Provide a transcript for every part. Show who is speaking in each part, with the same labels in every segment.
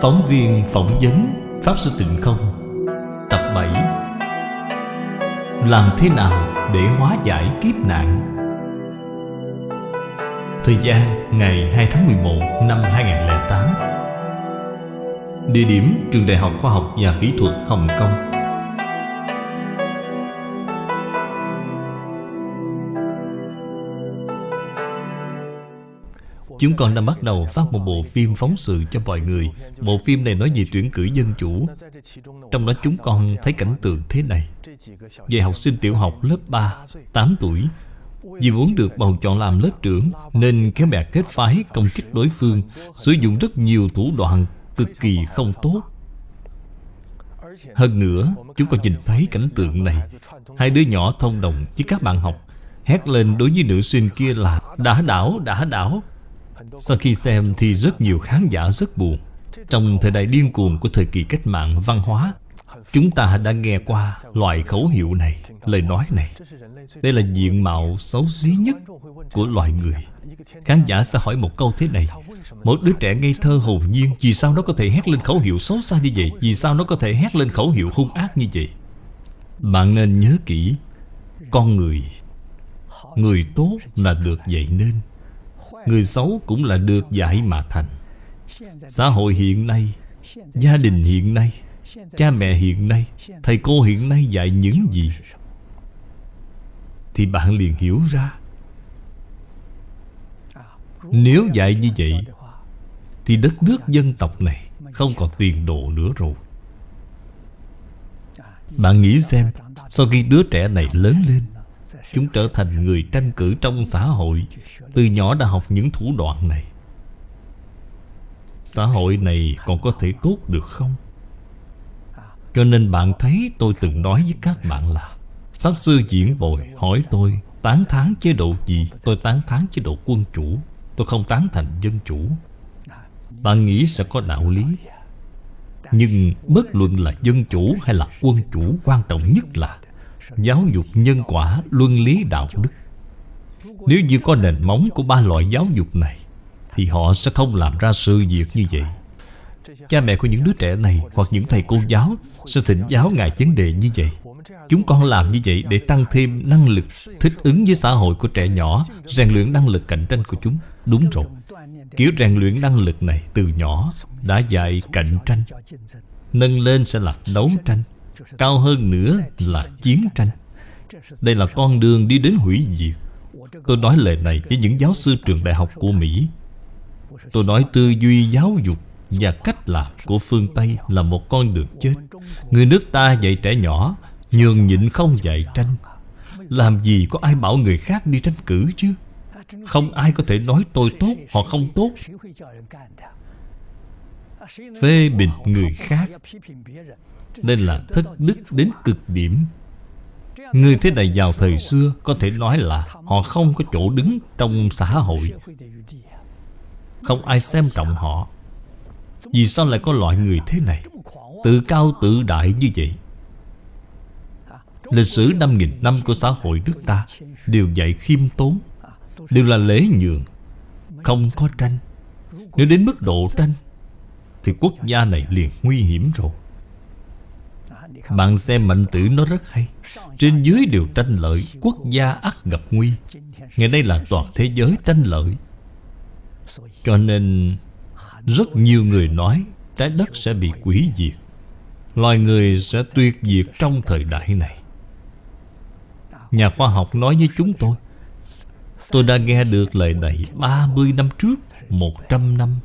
Speaker 1: Phóng viên phỏng vấn Pháp Sư Tịnh Không. Tập 7 Làm thế nào để hóa giải kiếp nạn? Thời gian, ngày 2 tháng 11 năm 2008 Địa điểm Trường Đại học Khoa học và Kỹ thuật Hồng Kông. Chúng con đã bắt đầu phát một bộ phim phóng sự cho mọi người. Bộ phim này nói về tuyển cử dân chủ. Trong đó chúng con thấy cảnh tượng thế này. Về học sinh tiểu học lớp 3, 8 tuổi Vì muốn được bầu chọn làm lớp trưởng Nên kéo bè kết phái công kích đối phương Sử dụng rất nhiều thủ đoạn cực kỳ không tốt. Hơn nữa, chúng con nhìn thấy cảnh tượng này. Hai đứa nhỏ thông đồng với các bạn học Hét lên đối với nữ sinh kia là Đã đảo, đã đảo sau khi xem thì rất nhiều khán giả rất buồn. Trong thời đại điên cuồng của thời kỳ cách mạng văn hóa, Chúng ta đã nghe qua loại khẩu hiệu này, Lời nói này. Đây là diện mạo xấu xí nhất của loài người. Khán giả sẽ hỏi một câu thế này, Một đứa trẻ ngây thơ hồn nhiên, Vì sao nó có thể hét lên khẩu hiệu xấu xa như vậy? Vì sao nó có thể hét lên khẩu hiệu hung ác như vậy? Bạn nên nhớ kỹ, Con người Người tốt là được dạy nên. Người xấu cũng là được dạy mà thành. Xã hội hiện nay, Gia đình hiện nay, Cha mẹ hiện nay, Thầy cô hiện nay dạy những gì? Thì bạn liền hiểu ra. Nếu dạy như vậy, Thì đất nước dân tộc này Không còn tiền đồ nữa rồi. Bạn nghĩ xem, Sau khi đứa trẻ này lớn lên Chúng trở thành người tranh cử trong xã hội. Từ nhỏ đã học những thủ đoạn này. Xã hội này còn có thể tốt được không? Cho nên bạn thấy tôi từng nói với các bạn là, Pháp Sư Diễn Bồi hỏi tôi, Tán thán chế độ gì? Tôi tán thán chế độ quân chủ. Tôi không tán thành dân chủ. Bạn nghĩ sẽ có đạo lý. Nhưng bất luận là dân chủ hay là quân chủ, Quan trọng nhất là Giáo dục nhân quả, luân lý đạo đức. Nếu như có nền móng của ba loại giáo dục này Thì họ sẽ không làm ra sự việc như vậy. Cha mẹ của những đứa trẻ này Hoặc những thầy cô giáo Sẽ thỉnh giáo ngài vấn đề như vậy. Chúng con làm như vậy để tăng thêm năng lực Thích ứng với xã hội của trẻ nhỏ Rèn luyện năng lực cạnh tranh của chúng. Đúng rồi. Kiểu rèn luyện năng lực này từ nhỏ Đã dạy cạnh tranh. Nâng lên sẽ là đấu tranh. Cao hơn nữa là chiến tranh. Đây là con đường đi đến hủy diệt. Tôi nói lời này với những giáo sư trường đại học của Mỹ. Tôi nói tư duy giáo dục và cách làm của phương Tây là một con đường chết. Người nước ta dạy trẻ nhỏ, Nhường nhịn không dạy tranh. Làm gì có ai bảo người khác đi tranh cử chứ? Không ai có thể nói tôi tốt hoặc không tốt. Phê bình người khác nên là thất đức đến cực điểm. Người thế này vào thời xưa Có thể nói là Họ không có chỗ đứng trong xã hội. Không ai xem trọng họ. Vì sao lại có loại người thế này? Tự cao tự đại như vậy. Lịch sử 5.000 năm của xã hội nước ta Đều dạy khiêm tốn, Đều là lễ nhường, Không có tranh. Nếu đến mức độ tranh, Thì quốc gia này liền nguy hiểm rồi bạn xem mạnh tử nó rất hay. Trên dưới đều tranh lợi, Quốc gia ắt gặp nguy. Ngày nay là toàn thế giới tranh lợi. Cho nên, Rất nhiều người nói Trái đất sẽ bị quỷ diệt. Loài người sẽ tuyệt diệt trong thời đại này. Nhà khoa học nói với chúng tôi Tôi đã nghe được lời này 30 năm trước 100 năm.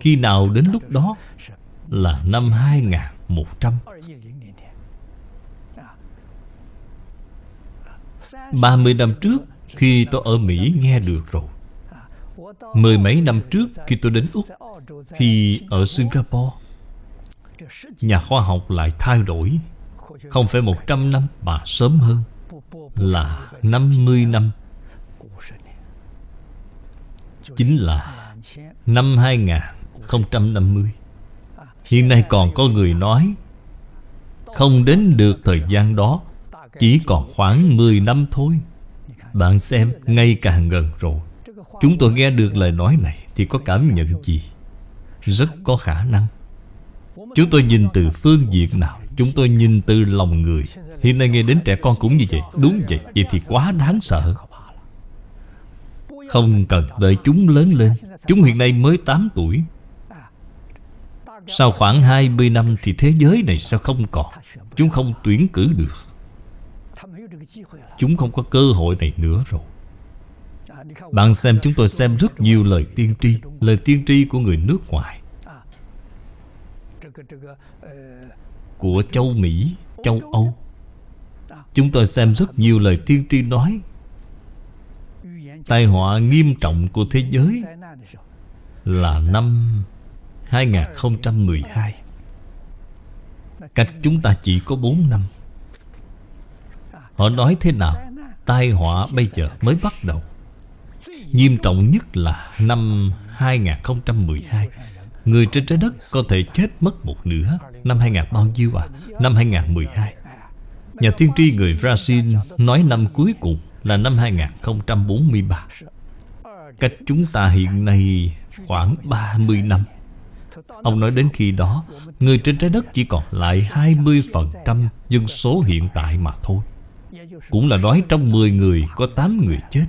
Speaker 1: Khi nào đến lúc đó Là năm 2100 30 năm trước Khi tôi ở Mỹ nghe được rồi. Mười mấy năm trước khi tôi đến Úc, Khi ở Singapore, Nhà khoa học lại thay đổi. Không phải 100 năm mà sớm hơn Là 50 năm. Chính là năm 2050 Hiện nay còn có người nói Không đến được thời gian đó chỉ còn khoảng 10 năm thôi. Bạn xem ngay càng gần rồi. Chúng tôi nghe được lời nói này Thì có cảm nhận gì? Rất có khả năng. Chúng tôi nhìn từ phương diện nào? Chúng tôi nhìn từ lòng người. Hiện nay nghe đến trẻ con cũng như vậy. Đúng vậy, vậy thì quá đáng sợ. Không cần đợi chúng lớn lên. Chúng hiện nay mới 8 tuổi. Sau khoảng 20 năm Thì thế giới này sao không còn. Chúng không tuyển cử được. Chúng không có cơ hội này nữa rồi. Bạn xem chúng tôi xem rất nhiều lời tiên tri Lời tiên tri của người nước ngoài. Của châu Mỹ, châu Âu. Chúng tôi xem rất nhiều lời tiên tri nói. Tai họa nghiêm trọng của thế giới Là năm 2012 Cách chúng ta chỉ có 4 năm. Họ nói thế nào? Tai họa bây giờ mới bắt đầu. Nghiêm trọng nhất là năm 2012 Người trên trái đất có thể chết mất một nửa. Năm 2000 bao nhiêu à? Năm 2012 Nhà tiên tri người Brazil nói năm cuối cùng là năm 2043 Cách chúng ta hiện nay khoảng 30 năm. Ông nói đến khi đó, Người trên trái đất chỉ còn lại 20% dân số hiện tại mà thôi. Cũng là nói trong 10 người có 8 người chết.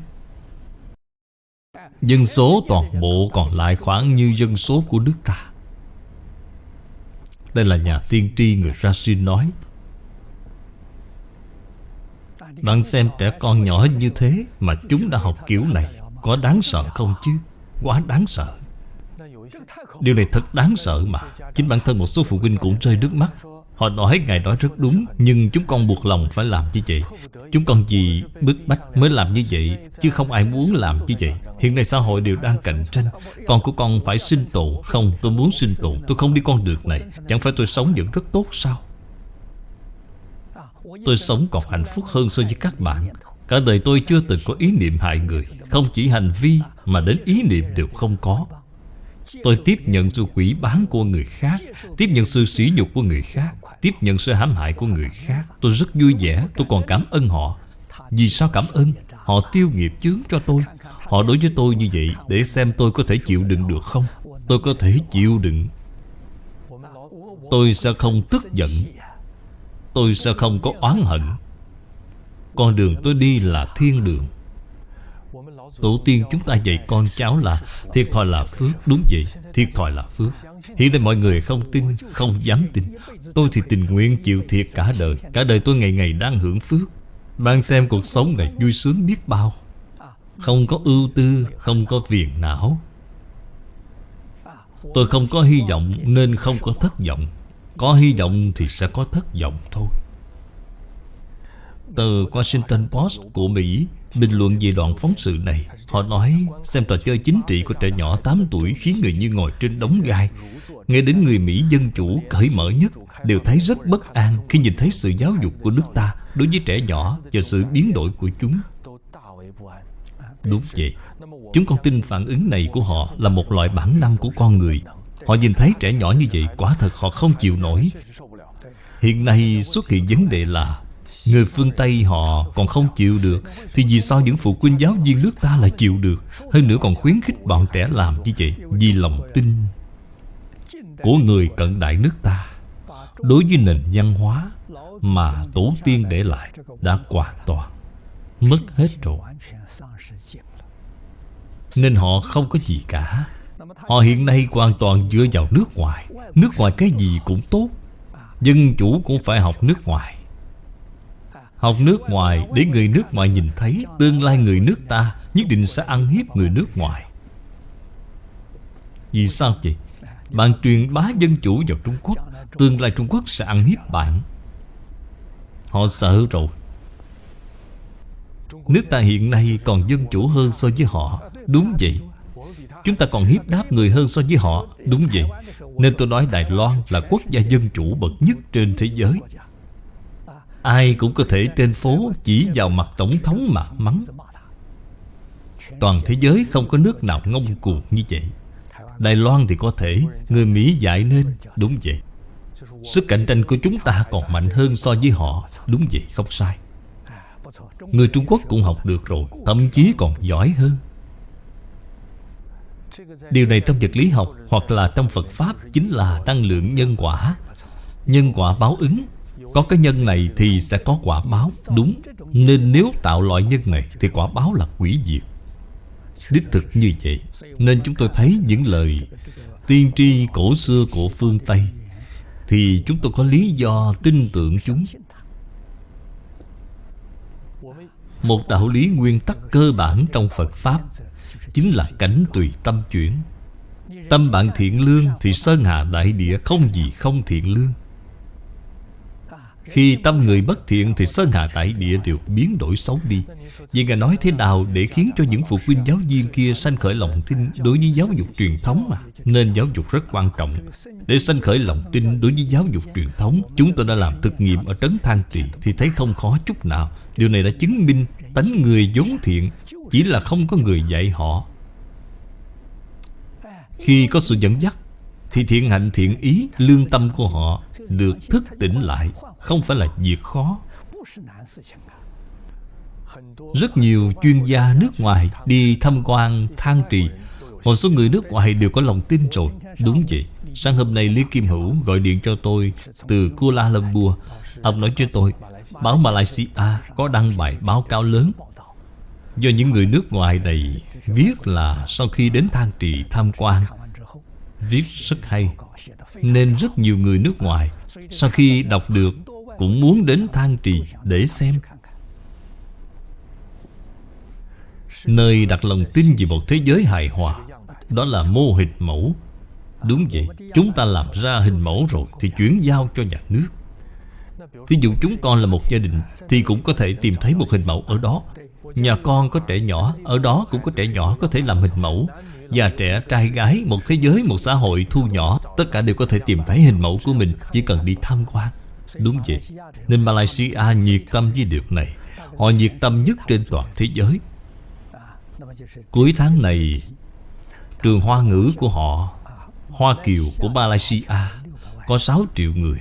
Speaker 1: Dân số toàn bộ còn lại khoảng như dân số của nước ta. Đây là nhà tiên tri người Rasin nói. Bạn xem trẻ con nhỏ như thế Mà chúng đã học kiểu này Có đáng sợ không chứ? Quá đáng sợ. Điều này thật đáng sợ mà. Chính bản thân một số phụ huynh cũng rơi nước mắt. Họ nói Ngài nói rất đúng, Nhưng chúng con buộc lòng phải làm như vậy. Chúng con gì bức bách mới làm như vậy, Chứ không ai muốn làm như vậy. Hiện nay xã hội đều đang cạnh tranh. Con của con phải sinh tồn. Không, tôi muốn sinh tồn. Tôi không đi con đường này. Chẳng phải tôi sống vẫn rất tốt sao? Tôi sống còn hạnh phúc hơn so với các bạn. Cả đời tôi chưa từng có ý niệm hại người. Không chỉ hành vi Mà đến ý niệm đều không có. Tôi tiếp nhận sự quỷ bán của người khác, Tiếp nhận sự sỉ nhục của người khác, Tiếp nhận sự hãm hại của người khác. Tôi rất vui vẻ, Tôi còn cảm ơn họ. Vì sao cảm ơn? Họ tiêu nghiệp chướng cho tôi. Họ đối với tôi như vậy Để xem tôi có thể chịu đựng được không? Tôi có thể chịu đựng. Tôi sẽ không tức giận. Tôi sẽ không có oán hận. Con đường tôi đi là thiên đường. Tổ tiên chúng ta dạy con cháu là Thiệt thòi là phước, Đúng vậy, Thiệt thòi là phước. Hiện nay mọi người không tin, Không dám tin. Tôi thì tình nguyện chịu thiệt cả đời. Cả đời tôi ngày ngày đang hưởng phước. Bạn xem cuộc sống này vui sướng biết bao. Không có ưu tư, Không có phiền não. Tôi không có hy vọng Nên không có thất vọng. Có hy vọng thì sẽ có thất vọng thôi. Tờ Washington Post của Mỹ Bình luận về đoạn phóng sự này, Họ nói xem trò chơi chính trị của trẻ nhỏ 8 tuổi Khiến người như ngồi trên đống gai. Nghe đến người Mỹ dân chủ cởi mở nhất, Đều thấy rất bất an Khi nhìn thấy sự giáo dục của nước ta Đối với trẻ nhỏ và sự biến đổi của chúng. Đúng vậy, Chúng con tin phản ứng này của họ Là một loại bản năng của con người. Họ nhìn thấy trẻ nhỏ như vậy, Quả thật họ không chịu nổi. Hiện nay xuất hiện vấn đề là Người phương Tây họ còn không chịu được, Thì vì sao những phụ huynh giáo viên nước ta lại chịu được? Hơn nữa còn khuyến khích bọn trẻ làm như vậy Vì lòng tin Của người cận đại nước ta. Đối với nền văn hóa Mà tổ tiên để lại Đã hoàn toàn Mất hết rồi. Nên họ không có gì cả. Họ hiện nay hoàn toàn dựa vào nước ngoài. Nước ngoài cái gì cũng tốt, Dân chủ cũng phải học nước ngoài. Học nước ngoài để người nước ngoài nhìn thấy. Tương lai người nước ta nhất định sẽ ăn hiếp người nước ngoài. Vì sao vậy? Bạn truyền bá dân chủ vào Trung Quốc, Tương lai Trung Quốc sẽ ăn hiếp bạn. Họ sợ rồi. Nước ta hiện nay còn dân chủ hơn so với họ. Đúng vậy. Chúng ta còn hiếp đáp người hơn so với họ. Đúng vậy. Nên tôi nói Đài Loan là quốc gia dân chủ bậc nhất trên thế giới. Ai cũng có thể trên phố chỉ vào mặt Tổng thống mà mắng. Toàn thế giới không có nước nào ngông cuồng như vậy. Đài Loan thì có thể, Người Mỹ dạy nên, Đúng vậy. Sức cạnh tranh của chúng ta còn mạnh hơn so với họ, Đúng vậy, không sai. Người Trung Quốc cũng học được rồi, Thậm chí còn giỏi hơn. Điều này trong vật lý học hoặc là trong Phật Pháp chính là năng lượng nhân quả. Nhân quả báo ứng có cái nhân này thì sẽ có quả báo, Đúng. Nên nếu tạo loại nhân này Thì quả báo là quỷ diệt. Đích thực như vậy, Nên chúng tôi thấy những lời Tiên tri cổ xưa của phương Tây Thì chúng tôi có lý do tin tưởng chúng. Một đạo lý nguyên tắc cơ bản trong Phật Pháp Chính là cảnh tùy tâm chuyển. Tâm bạn thiện lương Thì sơn hà đại địa không gì không thiện lương. Khi tâm người bất thiện Thì sơn hà tại địa đều biến đổi xấu đi. Vậy Ngài nói thế nào để khiến cho những phụ huynh giáo viên kia sanh khởi lòng tin đối với giáo dục truyền thống mà? Nên giáo dục rất quan trọng. Để sanh khởi lòng tin đối với giáo dục truyền thống, Chúng tôi đã làm thực nghiệm ở Trấn Thang Trì Thì thấy không khó chút nào. Điều này đã chứng minh tánh người vốn thiện Chỉ là không có người dạy họ. Khi có sự dẫn dắt thì thiện hạnh, thiện ý, Lương tâm của họ Được thức tỉnh lại. Không phải là việc khó. Rất nhiều chuyên gia nước ngoài đi tham quan thang trì. Một số người nước ngoài đều có lòng tin rồi. Đúng vậy. Sáng hôm nay Lý Kim Hữu gọi điện cho tôi Từ Kuala Lumpur. Ông nói cho tôi, Báo Malaysia có đăng bài báo cáo lớn. Do những người nước ngoài này Viết là sau khi đến thang trì tham quan Viết rất hay. Nên rất nhiều người nước ngoài Sau khi đọc được Cũng muốn đến thang trì để xem. Nơi đặt lòng tin về một thế giới hài hòa, Đó là mô hình mẫu. Đúng vậy, Chúng ta làm ra hình mẫu rồi Thì chuyển giao cho nhà nước. Thí dụ chúng con là một gia đình Thì cũng có thể tìm thấy một hình mẫu ở đó. Nhà con có trẻ nhỏ, Ở đó cũng có trẻ nhỏ có thể làm hình mẫu. Già trẻ, trai gái, một thế giới, một xã hội thu nhỏ Tất cả đều có thể tìm thấy hình mẫu của mình Chỉ cần đi tham quan. Đúng vậy Nên Malaysia nhiệt tâm với điều này. Họ nhiệt tâm nhất trên toàn thế giới. Cuối tháng này Trường Hoa ngữ của họ Hoa Kiều của Malaysia Có 6 triệu người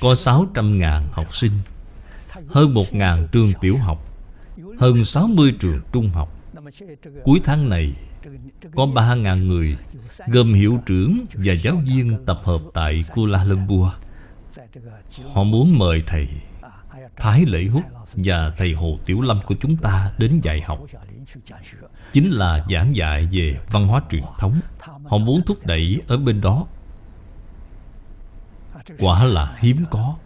Speaker 1: Có 600 ngàn học sinh Hơn 1 ngàn trường tiểu học Hơn 60 trường trung học. Cuối tháng này Có 3 ngàn người Gồm hiệu trưởng và giáo viên tập hợp tại Kuala Lumpur Họ muốn mời thầy Thái Lễ Hút và thầy Hồ Tiểu Lâm của chúng ta đến dạy học Chính là giảng dạy về văn hóa truyền thống Họ muốn thúc đẩy ở bên đó Quả là hiếm có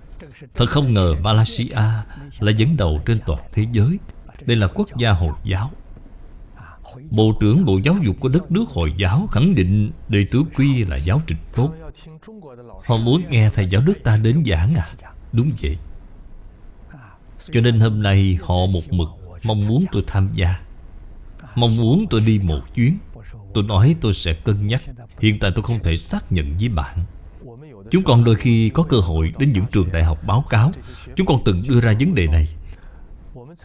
Speaker 1: Thật không ngờ Malaysia là dẫn đầu trên toàn thế giới Đây là quốc gia Hồi giáo Bộ trưởng Bộ Giáo dục của đất nước Hồi giáo khẳng định đệ tử quy là giáo trình tốt. Họ muốn nghe thầy giáo nước ta đến giảng à? Đúng vậy. Cho nên hôm nay họ một mực mong muốn tôi tham gia. Mong muốn tôi đi một chuyến. Tôi nói tôi sẽ cân nhắc. Hiện tại tôi không thể xác nhận với bạn. Chúng con đôi khi có cơ hội đến những trường đại học báo cáo. Chúng con từng đưa ra vấn đề này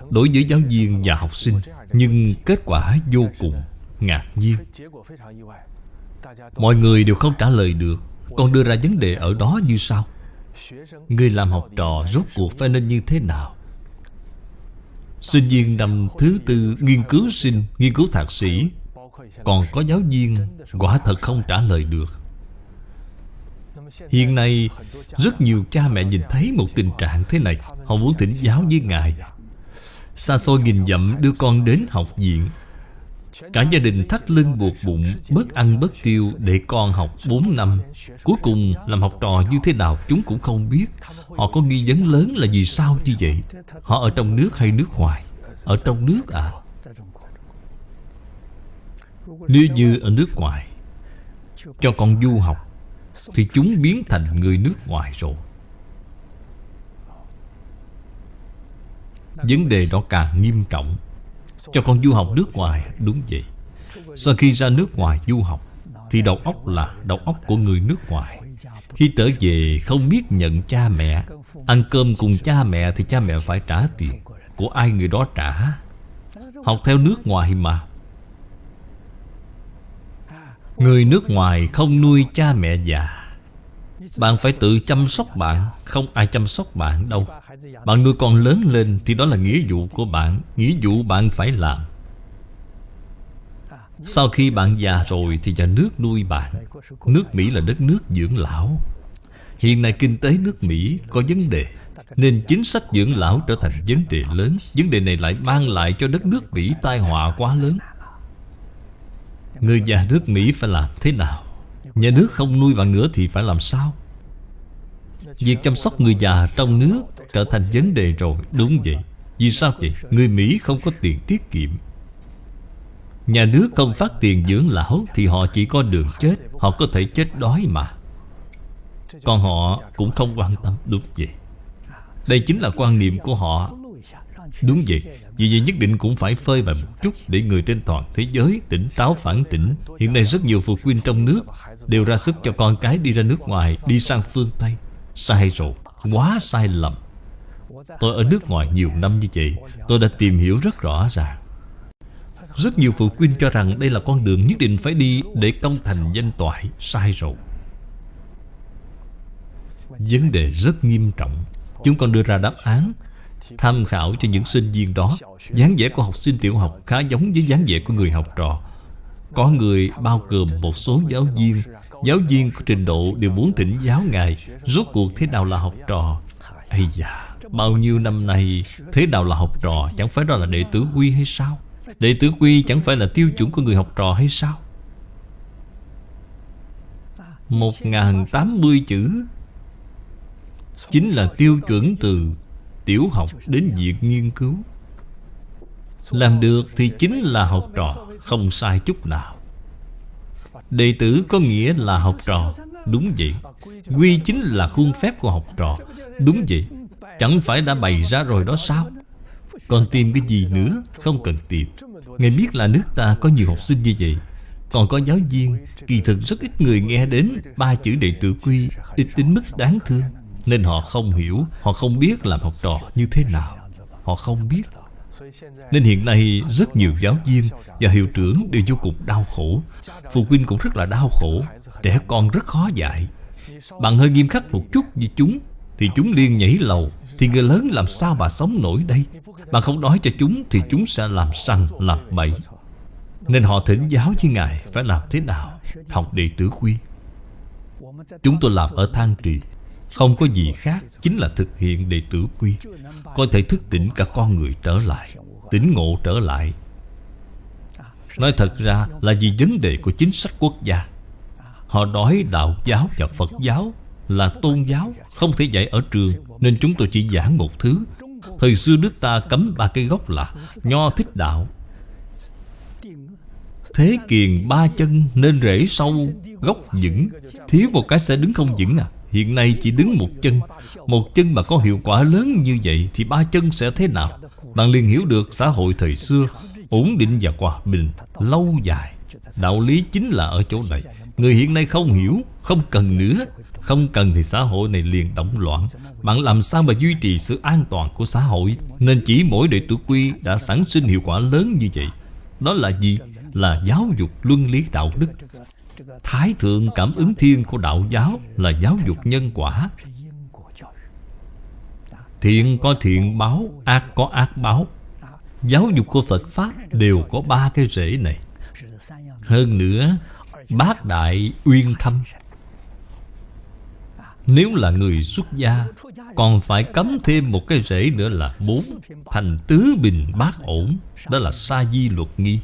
Speaker 1: Đối với giáo viên và học sinh Nhưng kết quả vô cùng ngạc nhiên. Mọi người đều không trả lời được còn đưa ra vấn đề ở đó như sau. Người làm học trò rốt cuộc phải nên như thế nào? Sinh viên năm thứ tư nghiên cứu sinh, nghiên cứu thạc sĩ Còn có giáo viên quả thật không trả lời được. Hiện nay Rất nhiều cha mẹ nhìn thấy một tình trạng thế này. Họ muốn thỉnh giáo với Ngài. Xa xôi nghìn dặm đưa con đến học viện. Cả gia đình thắt lưng buộc bụng, Bớt ăn bớt tiêu Để con học 4 năm. Cuối cùng làm học trò như thế nào Chúng cũng không biết. Họ có nghi vấn lớn là vì sao như vậy? Họ ở trong nước hay nước ngoài? Ở trong nước à? Nếu như ở nước ngoài, Cho con du học, Thì chúng biến thành người nước ngoài rồi. Vấn đề đó càng nghiêm trọng. Cho con du học nước ngoài, Đúng vậy. Sau khi ra nước ngoài du học, Thì đầu óc là đầu óc của người nước ngoài. Khi trở về, không biết nhận cha mẹ. Ăn cơm cùng cha mẹ Thì cha mẹ phải trả tiền. Của ai người đó trả? Học theo nước ngoài mà. Người nước ngoài không nuôi cha mẹ già bạn phải tự chăm sóc bạn, Không ai chăm sóc bạn đâu. Bạn nuôi con lớn lên Thì đó là nghĩa vụ của bạn, Nghĩa vụ bạn phải làm. Sau khi bạn già rồi Thì nhà nước nuôi bạn. Nước Mỹ là đất nước dưỡng lão. Hiện nay kinh tế nước Mỹ có vấn đề, Nên chính sách dưỡng lão trở thành vấn đề lớn. Vấn đề này lại mang lại cho đất nước Mỹ tai họa quá lớn. Người già nước Mỹ phải làm thế nào? Nhà nước không nuôi bạn nữa thì phải làm sao? Việc chăm sóc người già trong nước trở thành vấn đề rồi, Đúng vậy. Vì sao vậy? Người Mỹ không có tiền tiết kiệm. Nhà nước không phát tiền dưỡng lão Thì họ chỉ có đường chết, Họ có thể chết đói mà. Còn họ cũng không quan tâm, Đúng vậy. Đây chính là quan niệm của họ. Đúng vậy, Vì vậy nhất định cũng phải phơi bày một chút Để người trên toàn thế giới tỉnh táo phản tỉnh. Hiện nay rất nhiều phụ huynh trong nước Đều ra sức cho con cái đi ra nước ngoài, Đi sang phương Tây. Sai rồi, Quá sai lầm. Tôi ở nước ngoài nhiều năm như vậy, Tôi đã tìm hiểu rất rõ ràng. Rất nhiều phụ huynh cho rằng Đây là con đường nhất định phải đi Để công thành danh toại, Sai rồi. Vấn đề rất nghiêm trọng. Chúng con đưa ra đáp án, Tham khảo cho những sinh viên đó. Dáng vẻ của học sinh tiểu học khá giống với dáng vẻ của người học trò. Có người bao gồm một số giáo viên Giáo viên có trình độ đều muốn thỉnh giáo ngài, Rốt cuộc thế nào là học trò? Ây da, Bao nhiêu năm nay Thế nào là học trò? Chẳng phải đó là đệ tử quy hay sao? Đệ tử quy chẳng phải là tiêu chuẩn của người học trò hay sao? Một ngàn tám mươi chữ Chính là tiêu chuẩn từ tiểu học đến việc nghiên cứu. Làm được thì chính là học trò, Không sai chút nào. Đệ tử có nghĩa là học trò. Đúng vậy. Quy chính là khuôn phép của học trò. Đúng vậy. Chẳng phải đã bày ra rồi đó sao? Còn tìm cái gì nữa? Không cần tìm. Ngài biết là nước ta có nhiều học sinh như vậy. Còn có giáo viên, Kỳ thực rất ít người nghe đến Ba chữ đệ tử quy, Ít đến mức đáng thương. Nên họ không hiểu, Họ không biết làm học trò như thế nào. Họ không biết nên hiện nay rất nhiều giáo viên Và hiệu trưởng đều vô cùng đau khổ. Phụ huynh cũng rất là đau khổ. Trẻ con rất khó dạy. Bạn hơi nghiêm khắc một chút với chúng, Thì chúng liên nhảy lầu. Thì người lớn làm sao mà sống nổi đây? Bạn không nói cho chúng, Thì chúng sẽ làm sanh làm bậy. Nên họ thỉnh giáo với Ngài Phải làm thế nào? Học đệ tử quy Chúng tôi làm ở Thang Trì. Không có gì khác, Chính là thực hiện đệ tử quy. Có thể thức tỉnh cả con người trở lại, Tỉnh ngộ trở lại. Nói thật ra là vì vấn đề của chính sách quốc gia. Họ nói đạo giáo và Phật giáo là tôn giáo, Không thể dạy ở trường, Nên chúng tôi chỉ giảng một thứ. Thời xưa nước ta cấm ba cây gốc là Nho thích đạo. Thế kiền ba chân nên rễ sâu, Gốc vững. Thiếu một cái sẽ đứng không vững à. Hiện nay chỉ đứng một chân. Một chân mà có hiệu quả lớn như vậy Thì ba chân sẽ thế nào? Bạn liền hiểu được xã hội thời xưa, Ổn định và hòa bình, Lâu dài. Đạo lý chính là ở chỗ này. Người hiện nay không hiểu, Không cần nữa. Không cần thì xã hội này liền động loạn. Bạn làm sao mà duy trì sự an toàn của xã hội? Nên chỉ mỗi đệ tử quy Đã sản sinh hiệu quả lớn như vậy. Đó là gì? Là giáo dục luân lý đạo đức. Thái thượng cảm ứng thiên của đạo giáo Là giáo dục nhân quả. Thiện có thiện báo, Ác có ác báo. Giáo dục của Phật Pháp đều có ba cái rễ này. Hơn nữa, Bác đại uyên thâm, Nếu là người xuất gia, Còn phải cấm thêm một cái rễ nữa là bốn Thành tứ bình bát ổn, Đó là sa di luật nghi.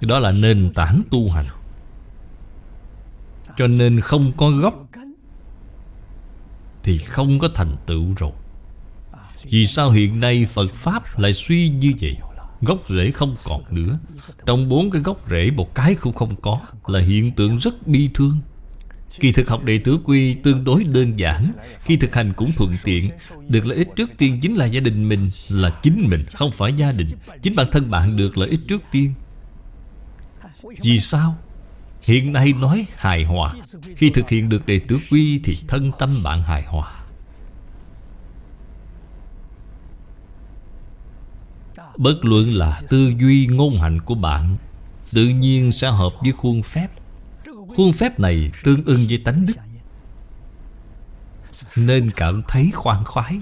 Speaker 1: Đó là nền tảng tu hành. Cho nên không có gốc Thì không có thành tựu rồi. Vì sao hiện nay Phật Pháp lại suy như vậy? Gốc rễ không còn nữa. Trong bốn cái gốc rễ một cái cũng không có Là hiện tượng rất bi thương. Kỳ thực học đệ tử quy tương đối đơn giản. Khi thực hành cũng thuận tiện. Được lợi ích trước tiên chính là gia đình mình Là chính mình, không phải gia đình. Chính bản thân bạn được lợi ích trước tiên. Vì sao? Hiện nay nói hài hòa. Khi thực hiện được đệ tử quy Thì thân tâm bạn hài hòa. Bất luận là tư duy ngôn hành của bạn, Tự nhiên sẽ hợp với khuôn phép. Khuôn phép này tương ưng với tánh đức. Nên cảm thấy khoan khoái.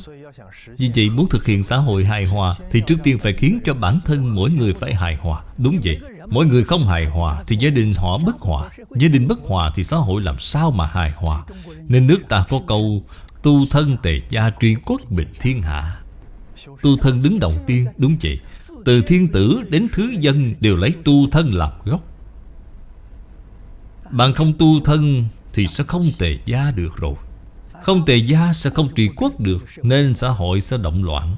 Speaker 1: Vì vậy muốn thực hiện xã hội hài hòa Thì trước tiên phải khiến cho bản thân mỗi người phải hài hòa. Đúng vậy. Mỗi người không hài hòa Thì gia đình họ bất hòa. Gia đình bất hòa thì xã hội làm sao mà hài hòa? Nên nước ta có câu Tu thân tề gia truy quốc bình thiên hạ. Tu thân đứng đầu tiên Đúng vậy. Từ thiên tử đến thứ dân Đều lấy tu thân làm gốc. Bạn không tu thân Thì sẽ không tề gia được rồi. Không tề gia sẽ không trị quốc được Nên xã hội sẽ động loạn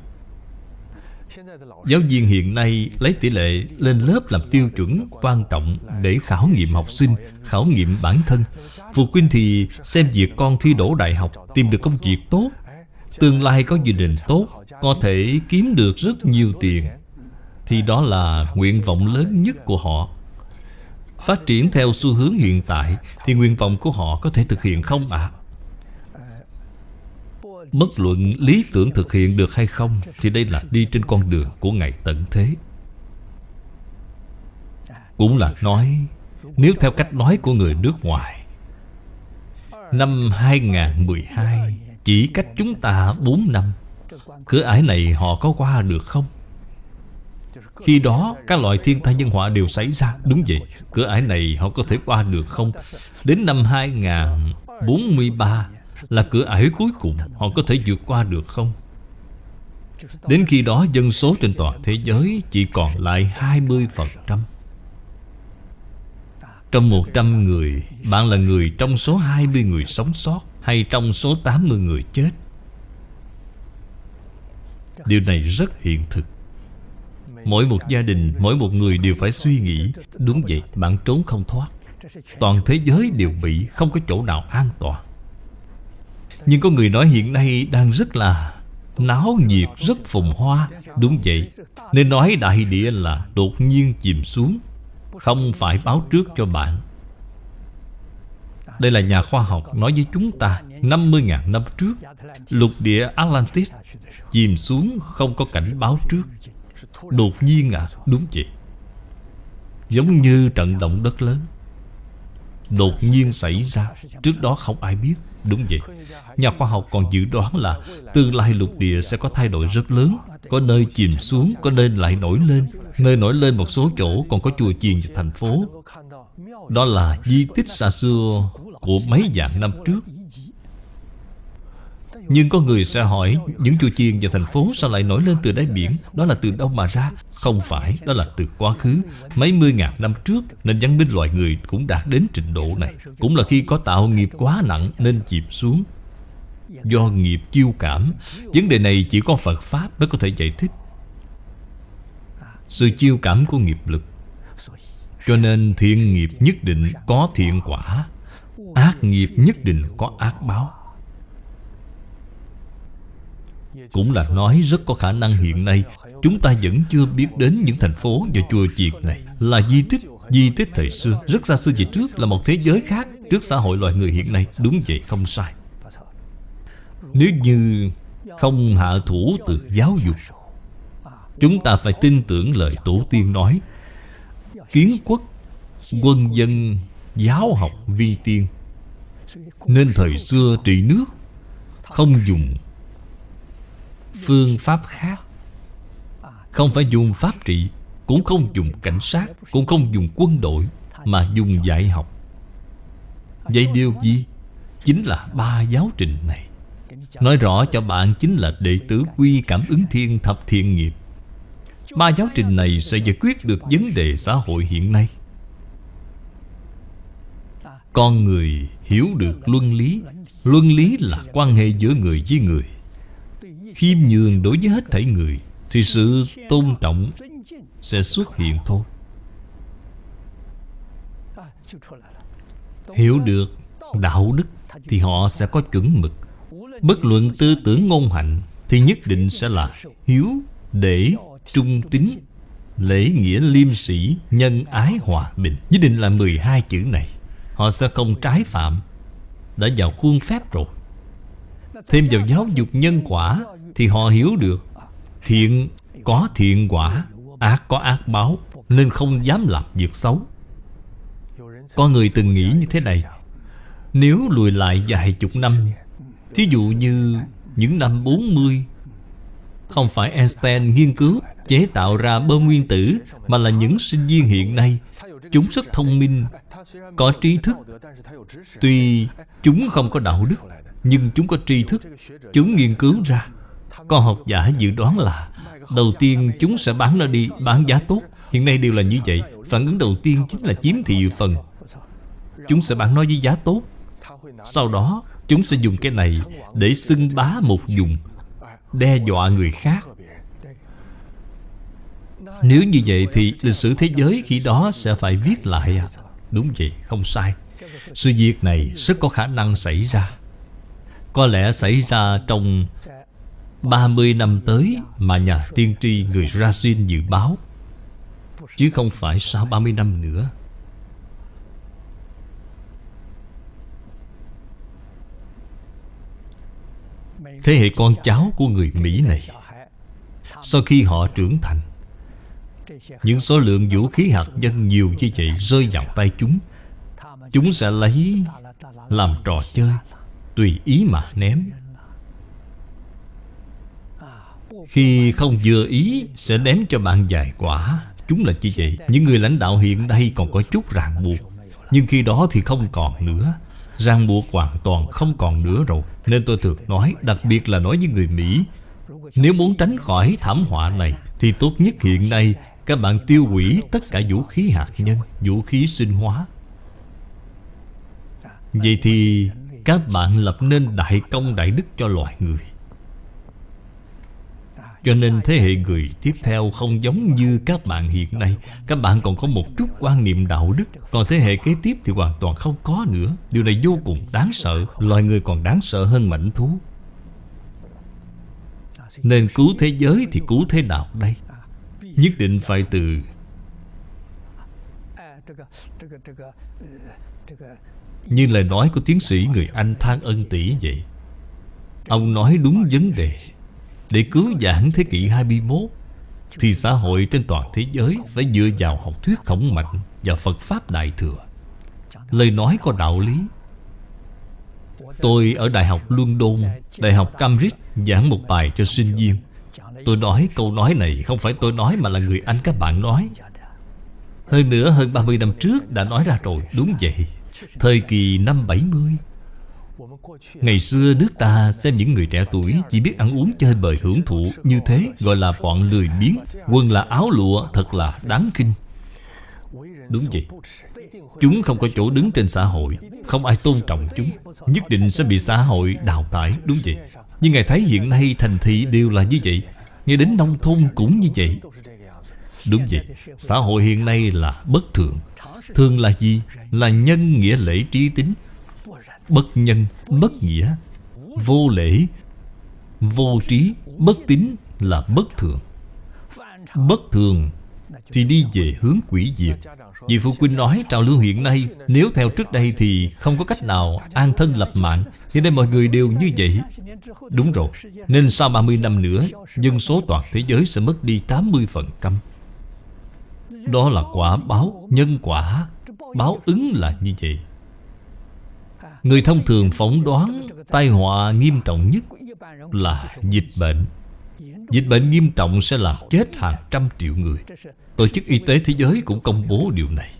Speaker 1: Giáo viên hiện nay lấy tỷ lệ lên lớp làm tiêu chuẩn quan trọng để khảo nghiệm học sinh, khảo nghiệm bản thân. Phụ huynh thì xem việc con thi đỗ đại học, tìm được công việc tốt, tương lai có gia đình tốt, có thể kiếm được rất nhiều tiền. Thì đó là nguyện vọng lớn nhất của họ. Phát triển theo xu hướng hiện tại thì nguyện vọng của họ có thể thực hiện không ạ? À? Bất luận lý tưởng thực hiện được hay không Thì đây là đi trên con đường của Ngày tận thế Cũng là nói, Nếu theo cách nói của người nước ngoài, Năm 2012 Chỉ cách chúng ta 4 năm, Cửa ải này họ có qua được không? Khi đó, các loại thiên tai nhân họa đều xảy ra Đúng vậy, Cửa ải này họ có thể qua được không? Đến năm 2043 là cửa ải cuối cùng Họ có thể vượt qua được không? Đến khi đó dân số trên toàn thế giới Chỉ còn lại 20% Trong 100 người Bạn là người trong số 20 người sống sót Hay trong số 80 người chết? Điều này rất hiện thực. Mỗi một gia đình, mỗi một người đều phải suy nghĩ Đúng vậy, bạn trốn không thoát. Toàn thế giới đều bị Không có chỗ nào an toàn nhưng có người nói hiện nay đang rất là Náo nhiệt, rất phồn hoa. Đúng vậy. Nên nói đại địa là đột nhiên chìm xuống. Không phải báo trước cho bạn. Đây là nhà khoa học nói với chúng ta 50.000 năm trước, Lục địa Atlantis Chìm xuống, không có cảnh báo trước. Đột nhiên à? Đúng vậy. Giống như trận động đất lớn. Đột nhiên xảy ra. Trước đó không ai biết. Đúng vậy. Nhà khoa học còn dự đoán là Tương lai lục địa sẽ có thay đổi rất lớn. Có nơi chìm xuống, Có nơi lại nổi lên. Nơi nổi lên một số chỗ còn có chùa chiền và thành phố. Đó là di tích xa xưa Của mấy vạn năm trước nhưng có người sẽ hỏi Những chùa chiền và thành phố sao lại nổi lên từ đáy biển? Đó là từ đâu mà ra? Không phải, đó là từ quá khứ. Mấy mươi ngàn năm trước Nên văn minh loài người cũng đạt đến trình độ này. Cũng là khi có tạo nghiệp quá nặng Nên chìm xuống. Do nghiệp chiêu cảm Vấn đề này chỉ có Phật Pháp mới có thể giải thích. Sự chiêu cảm của nghiệp lực. Cho nên thiện nghiệp nhất định có thiện quả Ác nghiệp nhất định có ác báo. Cũng là nói rất có khả năng hiện nay, Chúng ta vẫn chưa biết đến những thành phố và chùa chiền này. Là di tích Di tích thời xưa, Rất xa xưa về trước, là một thế giới khác Trước xã hội loài người hiện nay. Đúng vậy, không sai. Nếu như không hạ thủ từ giáo dục, Chúng ta phải tin tưởng lời tổ tiên nói. Kiến quốc, Quân dân, Giáo học vi tiên. Nên thời xưa trị nước, Không dùng phương pháp khác. Không phải dùng pháp trị, Cũng không dùng cảnh sát, Cũng không dùng quân đội Mà dùng dạy học. Vậy điều gì? Chính là ba giáo trình này. Nói rõ cho bạn chính là đệ tử quy cảm ứng thiên thập thiện nghiệp. Ba giáo trình này sẽ giải quyết được vấn đề xã hội hiện nay. Con người hiểu được luân lý. Luân lý là quan hệ giữa người với người khiêm nhường đối với hết thảy người Thì sự tôn trọng sẽ xuất hiện thôi. Hiểu được đạo đức Thì họ sẽ có chuẩn mực. Bất luận tư tưởng ngôn hạnh Thì nhất định sẽ là hiếu, để, trung tín Lễ nghĩa liêm sĩ, nhân ái hòa bình. Nhất định là 12 chữ này. Họ sẽ không trái phạm. Đã vào khuôn phép rồi. Thêm vào giáo dục nhân quả thì họ hiểu được. Thiện có thiện quả, Ác có ác báo, Nên không dám làm việc xấu. Có người từng nghĩ như thế này. Nếu lùi lại vài chục năm, Thí dụ như những năm 40 Không phải Einstein nghiên cứu chế tạo ra bơm nguyên tử, Mà là những sinh viên hiện nay, Chúng rất thông minh, Có trí thức. Tuy chúng không có đạo đức, Nhưng chúng có tri thức, Chúng nghiên cứu ra. Con học giả dự đoán là Đầu tiên chúng sẽ bán nó đi Bán giá tốt. Hiện nay đều là như vậy. Phản ứng đầu tiên chính là chiếm thị phần. Chúng sẽ bán nó với giá tốt. Sau đó chúng sẽ dùng cái này Để xưng bá một vùng Đe dọa người khác. Nếu như vậy thì lịch sử thế giới khi đó sẽ phải viết lại à? Đúng vậy, không sai. Sự việc này rất có khả năng xảy ra. Có lẽ xảy ra trong 30 năm tới mà nhà tiên tri người Rasin dự báo, Chứ không phải sau 30 năm nữa. Thế hệ con cháu của người Mỹ này, Sau khi họ trưởng thành, Những số lượng vũ khí hạt nhân nhiều như vậy rơi vào tay chúng Chúng sẽ lấy làm trò chơi, Tùy ý mà ném. Khi không vừa ý, Sẽ ném cho bạn dài quả. Chúng là như vậy. Những người lãnh đạo hiện nay còn có chút ràng buộc. Nhưng khi đó thì không còn nữa. Ràng buộc hoàn toàn không còn nữa rồi. Nên tôi thường nói, Đặc biệt là nói với người Mỹ, Nếu muốn tránh khỏi thảm họa này, Thì tốt nhất hiện nay Các bạn tiêu hủy tất cả vũ khí hạt nhân, Vũ khí sinh hóa. Vậy thì Các bạn lập nên đại công đại đức cho loài người cho nên thế hệ người tiếp theo không giống như các bạn hiện nay. Các bạn còn có một chút quan niệm đạo đức, Còn thế hệ kế tiếp thì hoàn toàn không có nữa. Điều này vô cùng đáng sợ, Loài người còn đáng sợ hơn mảnh thú. Nên cứu thế giới thì cứu thế nào đây. Nhất định phải từ Như lời nói của tiến sĩ người Anh Thang Ân Tỷ vậy. Ông nói đúng vấn đề để cứu giảng thế kỷ 21 Thì xã hội trên toàn thế giới Phải dựa vào học thuyết khổng mạnh Và Phật Pháp Đại Thừa. Lời nói có đạo lý. Tôi ở Đại học London, Đại học Cambridge giảng một bài cho sinh viên. Tôi nói câu nói này Không phải tôi nói mà là người Anh các bạn nói. Hơn nữa, hơn 30 năm trước đã nói ra rồi. Đúng vậy. Thời kỳ năm 70 Ngày xưa nước ta xem những người trẻ tuổi Chỉ biết ăn uống chơi bời hưởng thụ. Như thế gọi là bọn lười biếng. Quân là áo lụa, thật là đáng kinh Đúng vậy. Chúng không có chỗ đứng trên xã hội. Không ai tôn trọng chúng. Nhất định sẽ bị xã hội đào thải. Đúng vậy. Nhưng Ngài thấy hiện nay thành thị đều là như vậy. Ngay đến nông thôn cũng như vậy. Đúng vậy. Xã hội hiện nay là bất thường. Thường là gì? Là nhân nghĩa lễ trí tính. Bất nhân, bất nghĩa Vô lễ Vô trí, bất tín là bất thường. Bất thường Thì đi về hướng quỷ diệt. Vì Phụ Quynh nói trào lưu hiện nay Nếu theo trước đây thì không có cách nào An thân lập mạng. Hiện nay mọi người đều như vậy. Đúng rồi Nên sau 30 năm nữa Dân số toàn thế giới sẽ mất đi 80% Đó là quả báo Nhân quả. Báo ứng là như vậy. Người thông thường phỏng đoán tai họa nghiêm trọng nhất là dịch bệnh. Dịch bệnh nghiêm trọng sẽ làm chết hàng trăm triệu người. Tổ chức Y tế Thế giới cũng công bố điều này.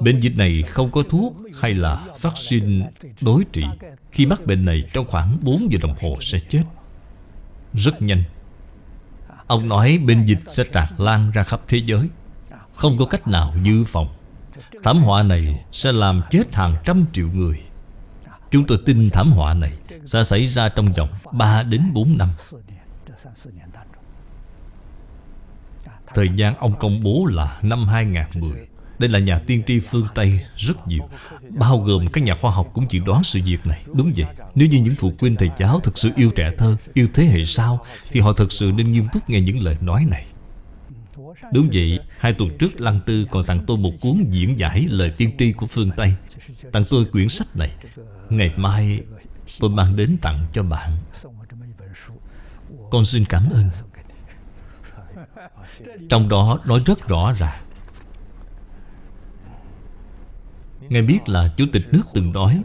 Speaker 1: Bệnh dịch này không có thuốc hay là vaccine đối trị. Khi mắc bệnh này, trong khoảng 4 giờ đồng hồ sẽ chết. Rất nhanh. Ông nói bệnh dịch sẽ tràn lan ra khắp thế giới. Không có cách nào dự phòng. Thảm họa này sẽ làm chết hàng trăm triệu người. Chúng tôi tin thảm họa này Sẽ xảy ra trong vòng 3 đến 4 năm. Thời gian ông công bố là năm 2010 Đây là nhà tiên tri phương Tây rất nhiều, Bao gồm các nhà khoa học cũng dự đoán sự việc này. Đúng vậy, Nếu như những phụ huynh thầy giáo thực sự yêu trẻ thơ, Yêu thế hệ sau, Thì họ thực sự nên nghiêm túc nghe những lời nói này. Đúng vậy, Hai tuần trước Lăng Tư còn tặng tôi một cuốn diễn giải lời tiên tri của phương Tây. Tặng tôi quyển sách này Ngày mai, tôi mang đến tặng cho bạn. Con xin cảm ơn. Trong đó nói rất rõ ràng. Ngài biết là Chủ tịch nước từng nói,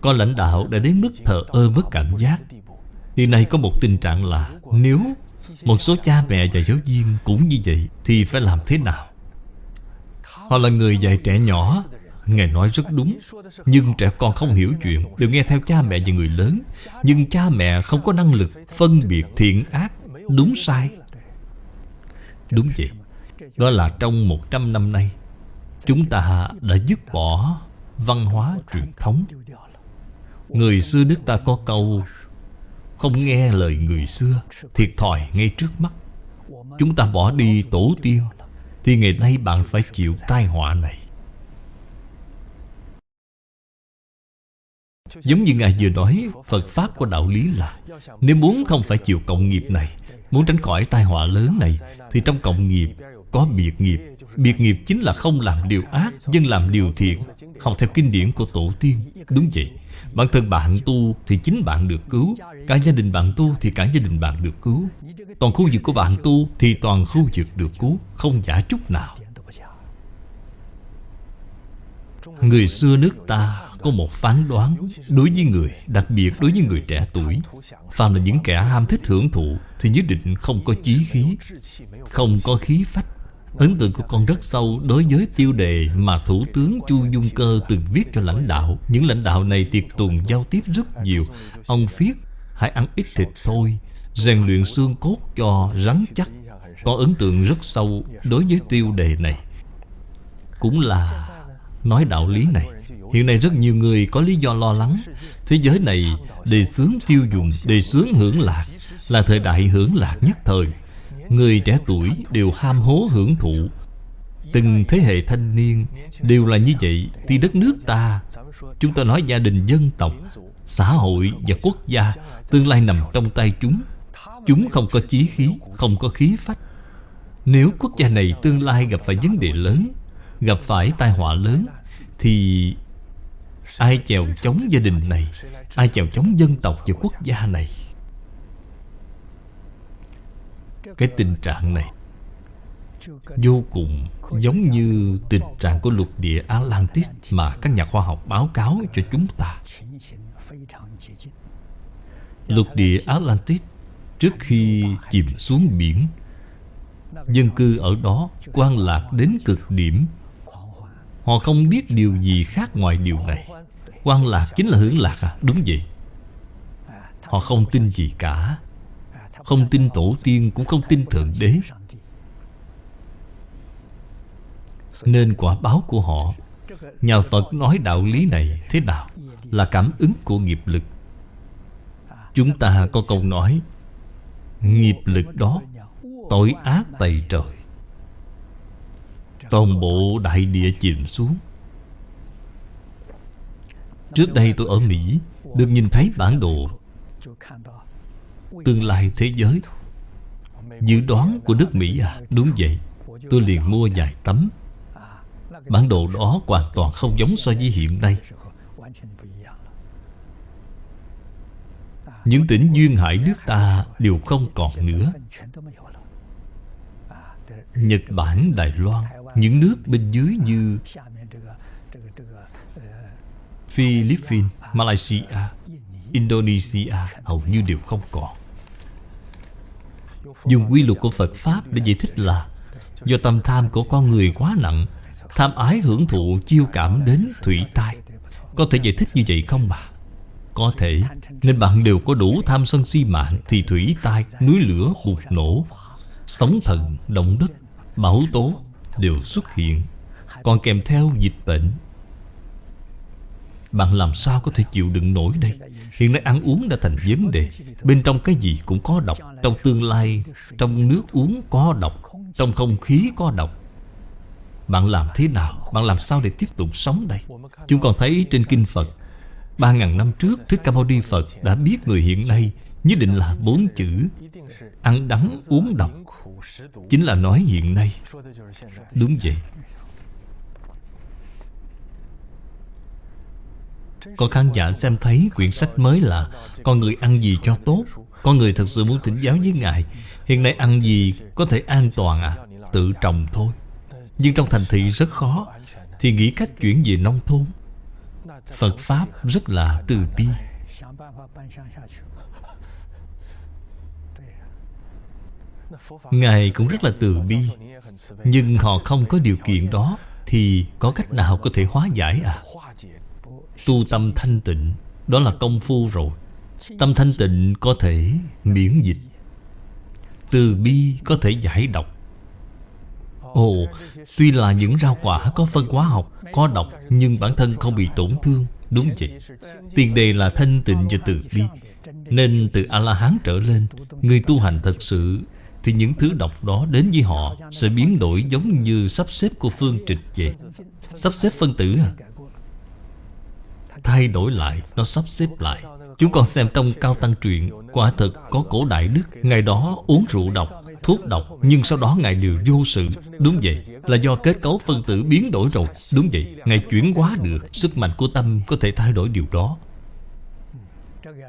Speaker 1: Có lãnh đạo đã đến mức thờ ơ mất cảm giác. Hiện nay có một tình trạng là Nếu một số cha mẹ và giáo viên cũng như vậy Thì phải làm thế nào? Họ là người dạy trẻ nhỏ Ngài nói rất đúng. Nhưng trẻ con không hiểu chuyện, Đều nghe theo cha mẹ và người lớn. Nhưng cha mẹ không có năng lực phân biệt thiện ác, Đúng sai. Đúng vậy. Đó là trong 100 năm nay, Chúng ta đã dứt bỏ văn hóa truyền thống. Người xưa nước ta có câu, Không nghe lời người xưa Thiệt thòi ngay trước mắt. Chúng ta bỏ đi tổ tiên, Thì ngày nay bạn phải chịu tai họa này. Giống như Ngài vừa nói, Phật Pháp có đạo lý là, Nếu muốn không phải chịu cộng nghiệp này, Muốn tránh khỏi tai họa lớn này, Thì trong cộng nghiệp có biệt nghiệp. Biệt nghiệp chính là không làm điều ác, Nhưng làm điều thiện. Học theo kinh điển của tổ tiên, Đúng vậy. Bản thân bạn tu thì chính bạn được cứu, Cả gia đình bạn tu thì cả gia đình bạn được cứu. Toàn khu vực của bạn tu Thì toàn khu vực được cứu, Không giả chút nào. Người xưa nước ta có một phán đoán Đối với người, đặc biệt đối với người trẻ tuổi Phàm là những kẻ ham thích hưởng thụ Thì nhất định không có chí khí Không có khí phách Ấn tượng của con rất sâu đối với tiêu đề mà Thủ tướng Chu Dung Cơ từng viết cho lãnh đạo. Những lãnh đạo này tiệc tùng giao tiếp rất nhiều. Ông viết, hãy ăn ít thịt thôi, rèn luyện xương cốt cho rắn chắc. Có ấn tượng rất sâu đối với tiêu đề này. Cũng là nói đạo lý này. Hiện nay rất nhiều người có lý do lo lắng. Thế giới này đề sướng tiêu dùng, Đề sướng hưởng lạc, Là thời đại hưởng lạc nhất thời. Người trẻ tuổi đều ham hố hưởng thụ. Từng thế hệ thanh niên Đều là như vậy. Thì đất nước ta, Chúng ta nói gia đình dân tộc, Xã hội và quốc gia Tương lai nằm trong tay chúng. Chúng không có chí khí, Không có khí phách. Nếu quốc gia này tương lai gặp phải vấn đề lớn, Gặp phải tai họa lớn, Thì Ai chèo chống gia đình này, Ai chèo chống dân tộc và quốc gia này? Cái tình trạng này Vô cùng giống như tình trạng của lục địa Atlantis Mà các nhà khoa học báo cáo cho chúng ta. Lục địa Atlantis Trước khi chìm xuống biển, Dân cư ở đó quan lạc đến cực điểm. Họ không biết điều gì khác ngoài điều này quan lạc chính là hưởng lạc à? Đúng vậy. Họ không tin gì cả. Không tin tổ tiên, cũng không tin Thượng Đế. Nên quả báo của họ, Nhà Phật nói đạo lý này thế nào? Là cảm ứng của nghiệp lực. Chúng ta có câu nói, Nghiệp lực đó Tội ác tày trời. Toàn bộ đại địa chìm xuống. Trước đây tôi ở Mỹ Được nhìn thấy bản đồ. Tương lai thế giới. Dự đoán của nước Mỹ à? Đúng vậy. Tôi liền mua vài tấm. Bản đồ đó hoàn toàn không giống so với hiện nay. Những tỉnh duyên hải nước ta đều không còn nữa. Nhật Bản, Đài Loan Những nước bên dưới như Philippines, Malaysia, Indonesia hầu như đều không còn. Dùng quy luật của Phật Pháp để giải thích là Do tâm tham của con người quá nặng Tham ái hưởng thụ chiêu cảm đến thủy tai. Có thể giải thích như vậy không bà? Có thể Nên bạn đều có đủ tham sân si mạng Thì thủy tai, núi lửa bùng nổ Sóng thần, động đất, bão tố Đều xuất hiện Còn kèm theo dịch bệnh bạn làm sao có thể chịu đựng nổi đây? Hiện nay ăn uống đã thành vấn đề. Bên trong cái gì cũng có độc. Trong tương lai, Trong nước uống có độc. Trong không khí có độc. Bạn làm thế nào? Bạn làm sao để tiếp tục sống đây? Chúng còn thấy trên Kinh Phật, Ba ngàn năm trước, Thích Ca Mâu Ni Phật đã biết người hiện nay Nhất định là bốn chữ Ăn đắng uống độc. Chính là nói hiện nay. Đúng vậy. Có khán giả xem thấy quyển sách mới là Con người ăn gì cho tốt? Con người thật sự muốn thỉnh giáo với Ngài. Hiện nay ăn gì có thể an toàn à? Tự trồng thôi. Nhưng trong thành thị rất khó, Thì nghĩ cách chuyển về nông thôn. Phật Pháp rất là từ bi. Ngài cũng rất là từ bi. Nhưng họ không có điều kiện đó, Thì có cách nào có thể hóa giải à? Tu tâm thanh tịnh Đó là công phu rồi. Tâm thanh tịnh có thể miễn dịch Từ bi có thể giải độc. Ồ, tuy là những rau quả có phân hóa học, có độc Nhưng bản thân không bị tổn thương Đúng vậy? Tiền đề là thanh tịnh và từ bi. Nên từ A-la-hán trở lên Người tu hành thật sự Thì những thứ độc đó đến với họ Sẽ biến đổi giống như sắp xếp của phương trình vậy. Sắp xếp phân tử à? Thay đổi lại, Nó sắp xếp lại. Chúng con xem trong Cao Tăng truyện, Quả thật có cổ đại đức. Ngày đó uống rượu độc, thuốc độc, Nhưng sau đó Ngài đều vô sự. Đúng vậy, Là do kết cấu phân tử biến đổi rồi. Đúng vậy, Ngài chuyển hóa được, Sức mạnh của tâm có thể thay đổi điều đó.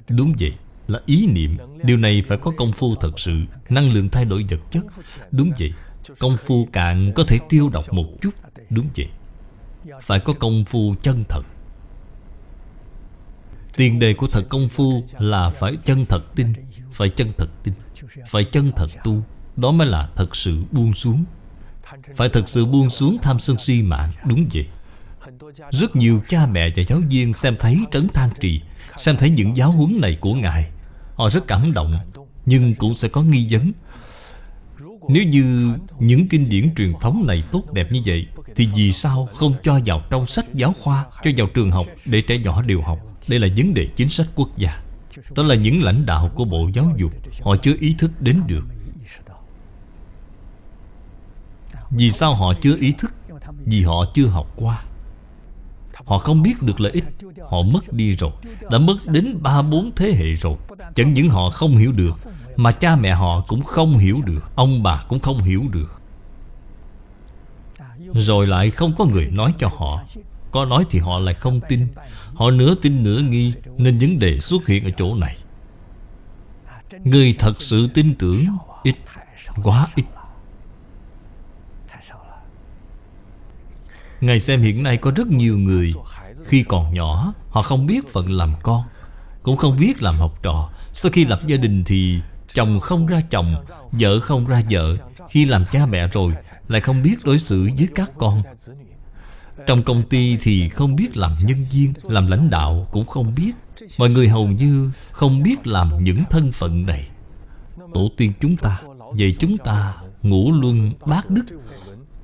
Speaker 1: Đúng vậy, Là ý niệm. Điều này phải có công phu thật sự, Năng lượng thay đổi vật chất. Đúng vậy, Công phu cạn có thể tiêu độc một chút. Đúng vậy, Phải có công phu chân thật. Tiền đề của thật công phu là phải chân thật tin, Phải chân thật tin, Phải chân thật tu. Đó mới là thật sự buông xuống. Phải thật sự buông xuống tham sân si mạng Đúng vậy. Rất nhiều cha mẹ và giáo viên xem thấy trấn than trì, Xem thấy những giáo huấn này của Ngài. Họ rất cảm động, Nhưng cũng sẽ có nghi vấn. Nếu như những kinh điển truyền thống này tốt đẹp như vậy, Thì vì sao không cho vào trong sách giáo khoa, Cho vào trường học để trẻ nhỏ đều học? Đây là vấn đề chính sách quốc gia. Đó là những lãnh đạo của Bộ Giáo dục. Họ chưa ý thức đến được. Vì sao họ chưa ý thức? Vì họ chưa học qua. Họ không biết được lợi ích. Họ mất đi rồi. Đã mất đến ba, bốn thế hệ rồi. Chẳng những họ không hiểu được, Mà cha mẹ họ cũng không hiểu được. Ông bà cũng không hiểu được. Rồi lại không có người nói cho họ. Có nói thì họ lại không tin. Họ nửa tin nửa nghi Nên vấn đề xuất hiện ở chỗ này. Người thật sự tin tưởng Ít Quá ít. Ngài xem hiện nay có rất nhiều người, Khi còn nhỏ, Họ không biết phận làm con, Cũng không biết làm học trò. Sau khi lập gia đình thì Chồng không ra chồng, Vợ không ra vợ. Khi làm cha mẹ rồi, Lại không biết đối xử với các con. Trong công ty thì không biết làm nhân viên Làm lãnh đạo cũng không biết. Mọi người hầu như không biết làm những thân phận này. Tổ tiên chúng ta Vậy chúng ta ngủ luân bát đức.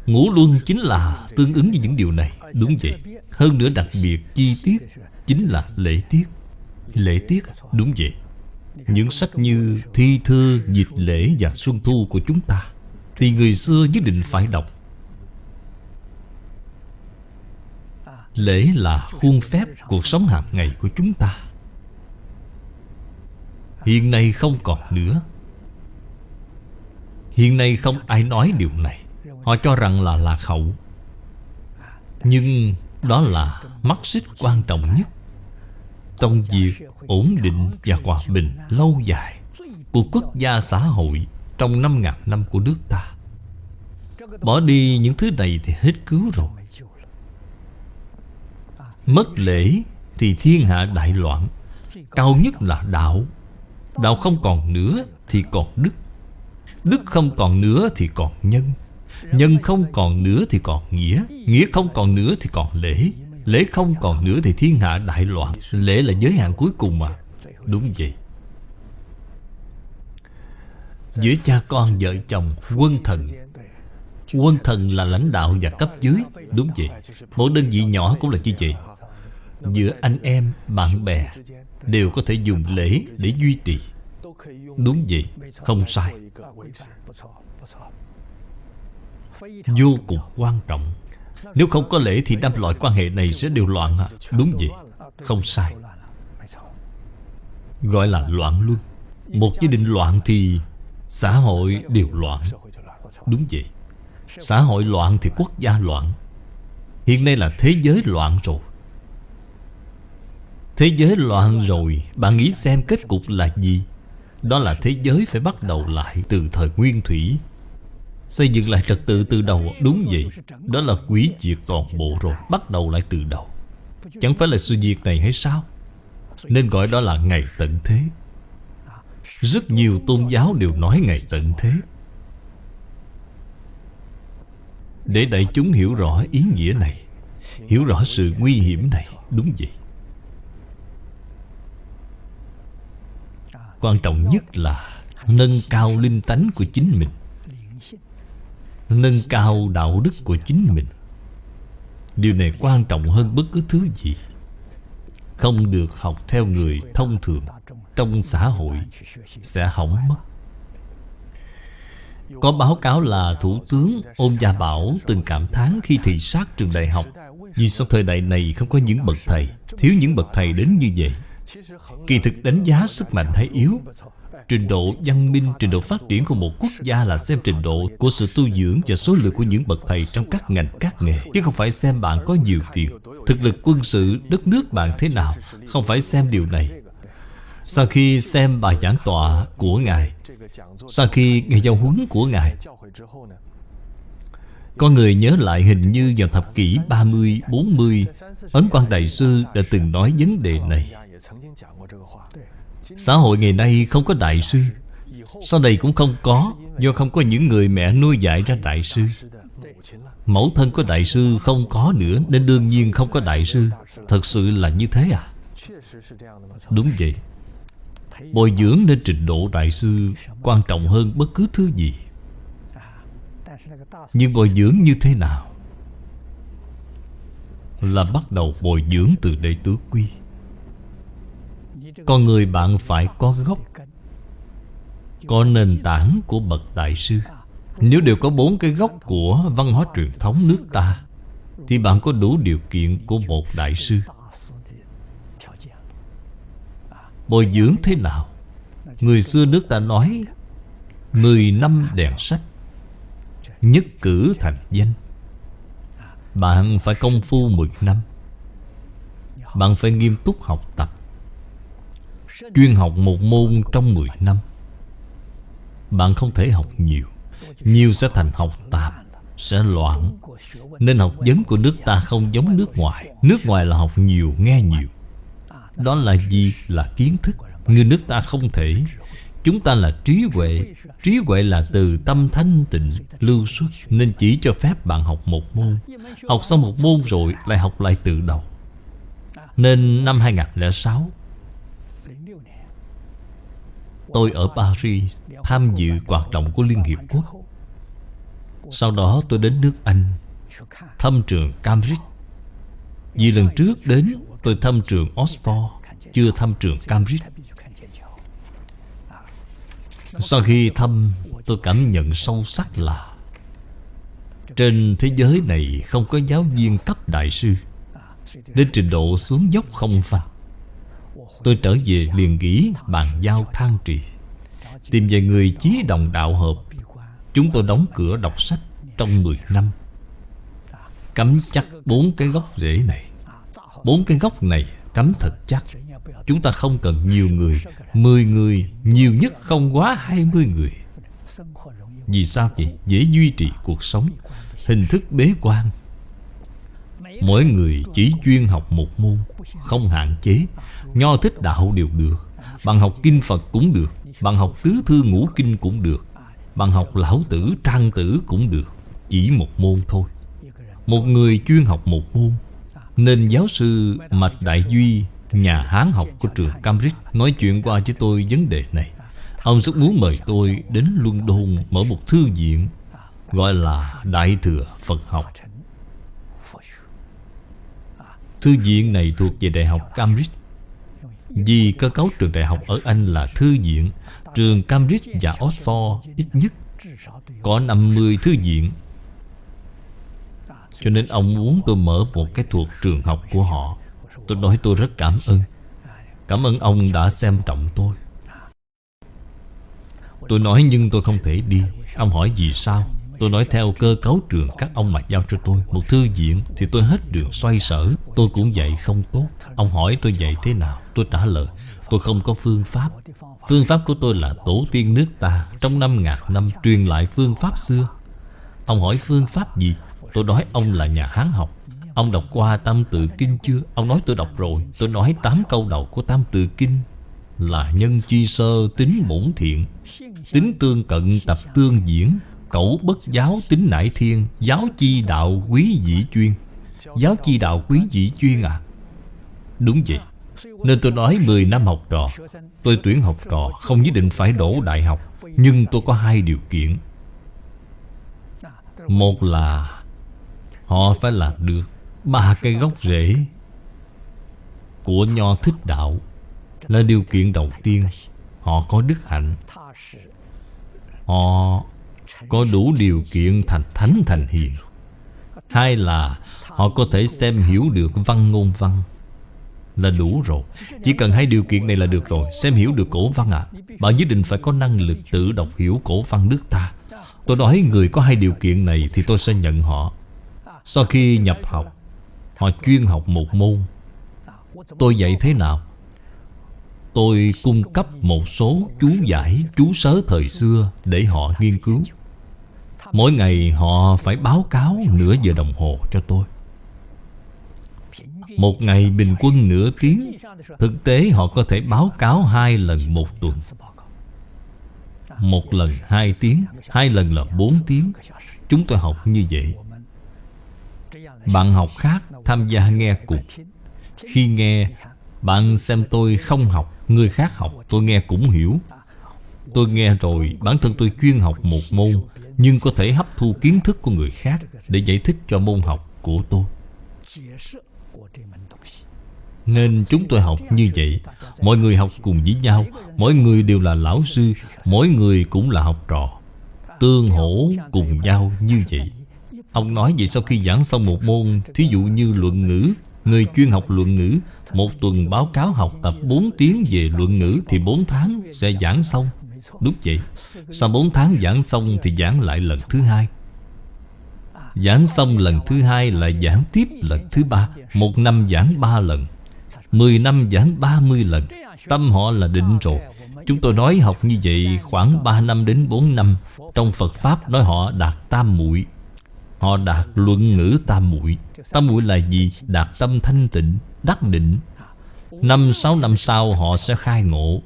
Speaker 1: Ngũ luân chính là tương ứng với những điều này Đúng vậy. Hơn nữa đặc biệt chi tiết Chính là lễ tiết. Lễ tiết đúng vậy. Những sách như Thi Thư, Dịch Lễ và Xuân Thu của chúng ta Thì người xưa nhất định phải đọc. Lễ là khuôn phép cuộc sống hàng ngày của chúng ta. Hiện nay không còn nữa. Hiện nay không ai nói điều này. Họ cho rằng là lạc hậu. Nhưng đó là mắt xích quan trọng nhất. Trong việc ổn định và hòa bình lâu dài Của quốc gia xã hội trong năm ngàn năm của nước ta. Bỏ đi những thứ này thì hết cứu rồi. Mất lễ thì thiên hạ đại loạn, Cao nhất là đạo. Đạo không còn nữa thì còn đức. Đức không còn nữa thì còn nhân. Nhân không còn nữa thì còn nghĩa. Nghĩa không còn nữa thì còn lễ. Lễ không còn nữa thì thiên hạ đại loạn. Lễ là giới hạn cuối cùng mà. Đúng vậy. Giữa cha con vợ chồng, Quân thần. Quân thần là lãnh đạo và cấp dưới. Đúng vậy. Mỗi đơn vị nhỏ cũng là như vậy. Giữa anh em, bạn bè Đều có thể dùng lễ để duy trì. Đúng vậy, không sai. Vô cùng quan trọng. Nếu không có lễ thì năm loại quan hệ này sẽ đều loạn à. Đúng vậy Không sai. Gọi là loạn luân Một gia đình loạn thì Xã hội đều loạn. Đúng vậy. Xã hội loạn thì quốc gia loạn. Hiện nay là thế giới loạn rồi Thế giới loạn rồi, Bạn nghĩ xem kết cục là gì? Đó là thế giới phải bắt đầu lại Từ thời nguyên thủy. Xây dựng lại trật tự từ đầu, Đúng vậy. Đó là quỷ diệt toàn bộ rồi, Bắt đầu lại từ đầu. Chẳng phải là sự việc này hay sao? Nên gọi đó là ngày tận thế. Rất nhiều tôn giáo đều nói ngày tận thế. Để đại chúng hiểu rõ ý nghĩa này, Hiểu rõ sự nguy hiểm này, Đúng vậy. Quan trọng nhất là Nâng cao linh tánh của chính mình, Nâng cao đạo đức của chính mình. Điều này quan trọng hơn bất cứ thứ gì. Không được học theo người thông thường Trong xã hội Sẽ hỏng mất. Có báo cáo là Thủ tướng Ôn Gia Bảo từng cảm thán khi thị sát trường đại học Vì sao thời đại này không có những bậc thầy, Thiếu những bậc thầy đến như vậy. Kỳ thực đánh giá sức mạnh hay yếu Trình độ văn minh, trình độ phát triển của một quốc gia là xem trình độ của sự tu dưỡng và số lượng của những bậc thầy trong các ngành, các nghề. Chứ không phải xem bạn có nhiều tiền, thực lực quân sự, đất nước bạn thế nào. Không phải xem điều này. Sau khi xem bài giảng tọa của Ngài, sau khi nghe giao huấn của Ngài, có người nhớ lại hình như vào thập kỷ 30, 40 Ấn Quang Đại Sư đã từng nói vấn đề này Xã hội ngày nay không có đại sư. Sau này cũng không có Do không có những người mẹ nuôi dạy ra đại sư. Mẫu thân có đại sư không có nữa Nên đương nhiên không có đại sư. Thật sự là như thế à? Đúng vậy. Bồi dưỡng nên trình độ đại sư Quan trọng hơn bất cứ thứ gì. Nhưng bồi dưỡng như thế nào? Là bắt đầu bồi dưỡng từ đệ tứ quy con người bạn phải có gốc. Có nền tảng của bậc đại sư. Nếu đều có bốn cái gốc của văn hóa truyền thống nước ta, Thì bạn có đủ điều kiện của một đại sư. Bồi dưỡng thế nào? Người xưa nước ta nói, Mười năm đèn sách, Nhất cử thành danh. Bạn phải công phu mười năm. Bạn phải nghiêm túc học tập. Chuyên học một môn trong 10 năm. Bạn không thể học nhiều. Nhiều sẽ thành học tạp Sẽ loạn. Nên học vấn của nước ta không giống nước ngoài. Nước ngoài là học nhiều, nghe nhiều. Đó là gì? Là kiến thức. Người nước ta không thể. Chúng ta là trí huệ. Trí huệ là từ tâm thanh tịnh Lưu xuất. Nên chỉ cho phép bạn học một môn. Học xong một môn rồi Lại học lại từ đầu. Nên năm 2006 Tôi ở Paris tham dự hoạt động của Liên Hiệp Quốc. Sau đó tôi đến nước Anh, Thăm trường Cambridge. Vì lần trước đến, tôi thăm trường Oxford, Chưa thăm trường Cambridge. Sau khi thăm, tôi cảm nhận sâu sắc là Trên thế giới này không có giáo viên cấp đại sư. Đến trình độ xuống dốc không phanh Tôi trở về liền nghĩ bàn giao than trì. Tìm về người chí đồng đạo hợp. Chúng tôi đóng cửa đọc sách trong 10 năm. Cắm chắc bốn cái gốc rễ này. Bốn cái gốc này cắm thật chắc. Chúng ta không cần nhiều người. Mười người, Nhiều nhất không quá hai mươi người. Vì sao vậy? Dễ duy trì cuộc sống. Hình thức bế quan. Mỗi người chỉ chuyên học một môn, Không hạn chế. Nho thích đạo đều được Bạn học kinh Phật cũng được Bạn học tứ thư ngũ kinh cũng được Bạn học lão tử, trang tử cũng được, Chỉ một môn thôi. Một người chuyên học một môn, Nên giáo sư Mạch Đại Duy, Nhà Hán học của trường Cambridge, Nói chuyện qua với tôi vấn đề này. Ông rất muốn mời tôi đến London Mở một thư viện, Gọi là Đại Thừa Phật học. Thư viện này thuộc về Đại học Cambridge. Vì cơ cấu trường đại học ở Anh là thư viện, Trường Cambridge và Oxford ít nhất Có 50 thư viện. Cho nên ông muốn tôi mở một cái thuộc trường học của họ. Tôi nói tôi rất cảm ơn. Cảm ơn ông đã xem trọng tôi. Tôi nói nhưng tôi không thể đi. Ông hỏi vì sao? Tôi nói theo cơ cấu trường các ông mà giao cho tôi. Một thư viện thì tôi hết đường xoay sở. Tôi cũng dạy không tốt. Ông hỏi tôi dạy thế nào? Tôi trả lời, Tôi không có phương pháp. Phương pháp của tôi là tổ tiên nước ta. Trong năm ngàn năm truyền lại phương pháp xưa. Ông hỏi phương pháp gì? Tôi nói ông là nhà Hán học. Ông đọc qua Tam Tự Kinh chưa? Ông nói tôi đọc rồi. Tôi nói tám câu đầu của Tam Tự Kinh Là nhân chi sơ, tính bổn thiện, Tính tương cận, tập tương diễn. Cẩu bất giáo tính nải thiên, Giáo chi đạo quý dĩ chuyên. Giáo chi đạo quý dĩ chuyên à? Đúng vậy. Nên tôi nói 10 năm học trò. Tôi tuyển học trò Không nhất định phải đổ đại học, Nhưng tôi có hai điều kiện. Một là Họ phải làm được Ba cây gốc rễ Của nho thích đạo, Là điều kiện đầu tiên. Họ có đức hạnh. Họ có đủ điều kiện thành thánh thành hiền. Hai là họ có thể xem hiểu được văn ngôn văn. Là đủ rồi. Chỉ cần hai điều kiện này là được rồi. Xem hiểu được cổ văn à. Bạn nhất định phải có năng lực tự đọc hiểu cổ văn nước ta. Tôi nói người có hai điều kiện này Thì tôi sẽ nhận họ. Sau khi nhập học Họ chuyên học một môn. Tôi dạy thế nào? Tôi cung cấp một số chú giải, chú sớ thời xưa để họ nghiên cứu. Mỗi ngày họ phải báo cáo nửa giờ đồng hồ cho tôi. Một ngày bình quân nửa tiếng, Thực tế họ có thể báo cáo hai lần một tuần. Một lần hai tiếng, Hai lần là bốn tiếng. Chúng tôi học như vậy. Bạn học khác tham gia nghe cùng Khi nghe, Bạn xem tôi không học, Người khác học, tôi nghe cũng hiểu. Tôi nghe rồi, bản thân tôi chuyên học một môn nhưng có thể hấp thu kiến thức của người khác Để giải thích cho môn học của tôi. Nên chúng tôi học như vậy. Mọi người học cùng với nhau, Mỗi người đều là lão sư, Mỗi người cũng là học trò. Tương hỗ cùng nhau như vậy. Ông nói vậy sau khi giảng xong một môn, Thí dụ như luận ngữ, Người chuyên học luận ngữ, một tuần báo cáo học tập 4 tiếng về luận ngữ Thì 4 tháng sẽ giảng xong. Đúng vậy. Sau 4 tháng giảng xong thì giảng lại lần thứ hai. Giảng xong lần thứ hai là giảng tiếp lần thứ ba. Một năm giảng ba lần. Mười năm giảng ba mươi lần. Tâm họ là định rồi. Chúng tôi nói học như vậy khoảng 3 năm đến 4 năm. Trong Phật Pháp nói họ đạt tam muội. Họ đạt luận ngữ tam muội. Tam muội là gì? Đạt tâm thanh tịnh, đắc định. Năm sáu năm sau họ sẽ khai ngộ.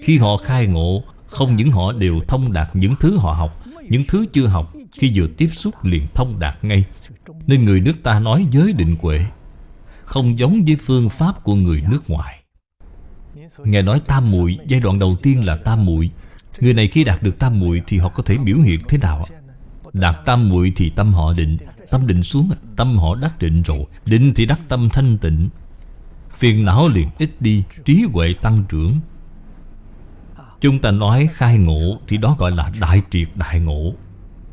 Speaker 1: Khi họ khai ngộ không những họ đều thông đạt những thứ họ học, Những thứ chưa học, Khi vừa tiếp xúc liền thông đạt ngay. Nên người nước ta nói giới định quệ Không giống với phương pháp của người nước ngoài. Nghe nói tam muội, Giai đoạn đầu tiên là tam muội. Người này khi đạt được tam muội Thì họ có thể biểu hiện thế nào Đạt tam muội thì tâm họ định, Tâm định xuống, Tâm họ đắc định rồi. Định thì đắc tâm thanh tịnh. Phiền não liền ít đi, Trí huệ tăng trưởng. Chúng ta nói khai ngộ Thì đó gọi là đại triệt đại ngộ.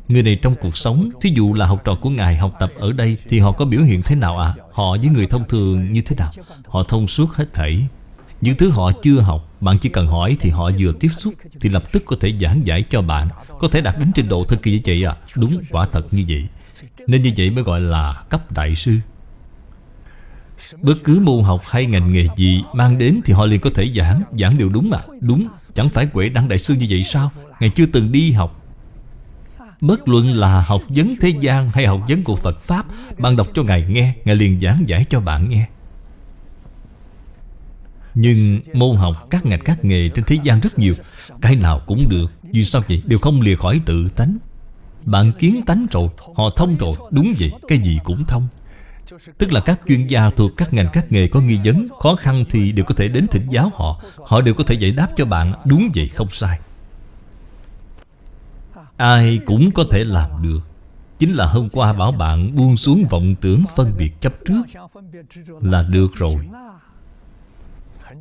Speaker 1: Người này trong cuộc sống, Thí dụ là học trò của Ngài học tập ở đây Thì họ có biểu hiện thế nào à Họ với người thông thường như thế nào? Họ thông suốt hết thảy. Những thứ họ chưa học, Bạn chỉ cần hỏi thì họ vừa tiếp xúc Thì lập tức có thể giảng giải cho bạn, Có thể đạt đến trình độ thân kỳ như vậy à Đúng, quả thật như vậy. Nên như vậy mới gọi là cấp đại sư. Bất cứ môn học hay ngành nghề gì Mang đến thì họ liền có thể giảng Giảng đều đúng mà Đúng, Chẳng phải quệ đăng đại sư như vậy sao? Ngài chưa từng đi học. Bất luận là học vấn thế gian Hay học vấn của Phật Pháp, Bạn đọc cho Ngài nghe, Ngài liền giảng giải cho bạn nghe. Nhưng môn học các ngành các nghề trên thế gian rất nhiều, Cái nào cũng được. Vì sao vậy? Đều không lìa khỏi tự tánh. Bạn kiến tánh rồi, Họ thông rồi, Đúng vậy, Cái gì cũng thông. Tức là các chuyên gia thuộc các ngành các nghề có nghi vấn, Khó khăn thì đều có thể đến thỉnh giáo họ. Họ đều có thể giải đáp cho bạn, Đúng vậy không sai. Ai cũng có thể làm được. Chính là hôm qua bảo bạn buông xuống vọng tưởng phân biệt chấp trước Là được rồi.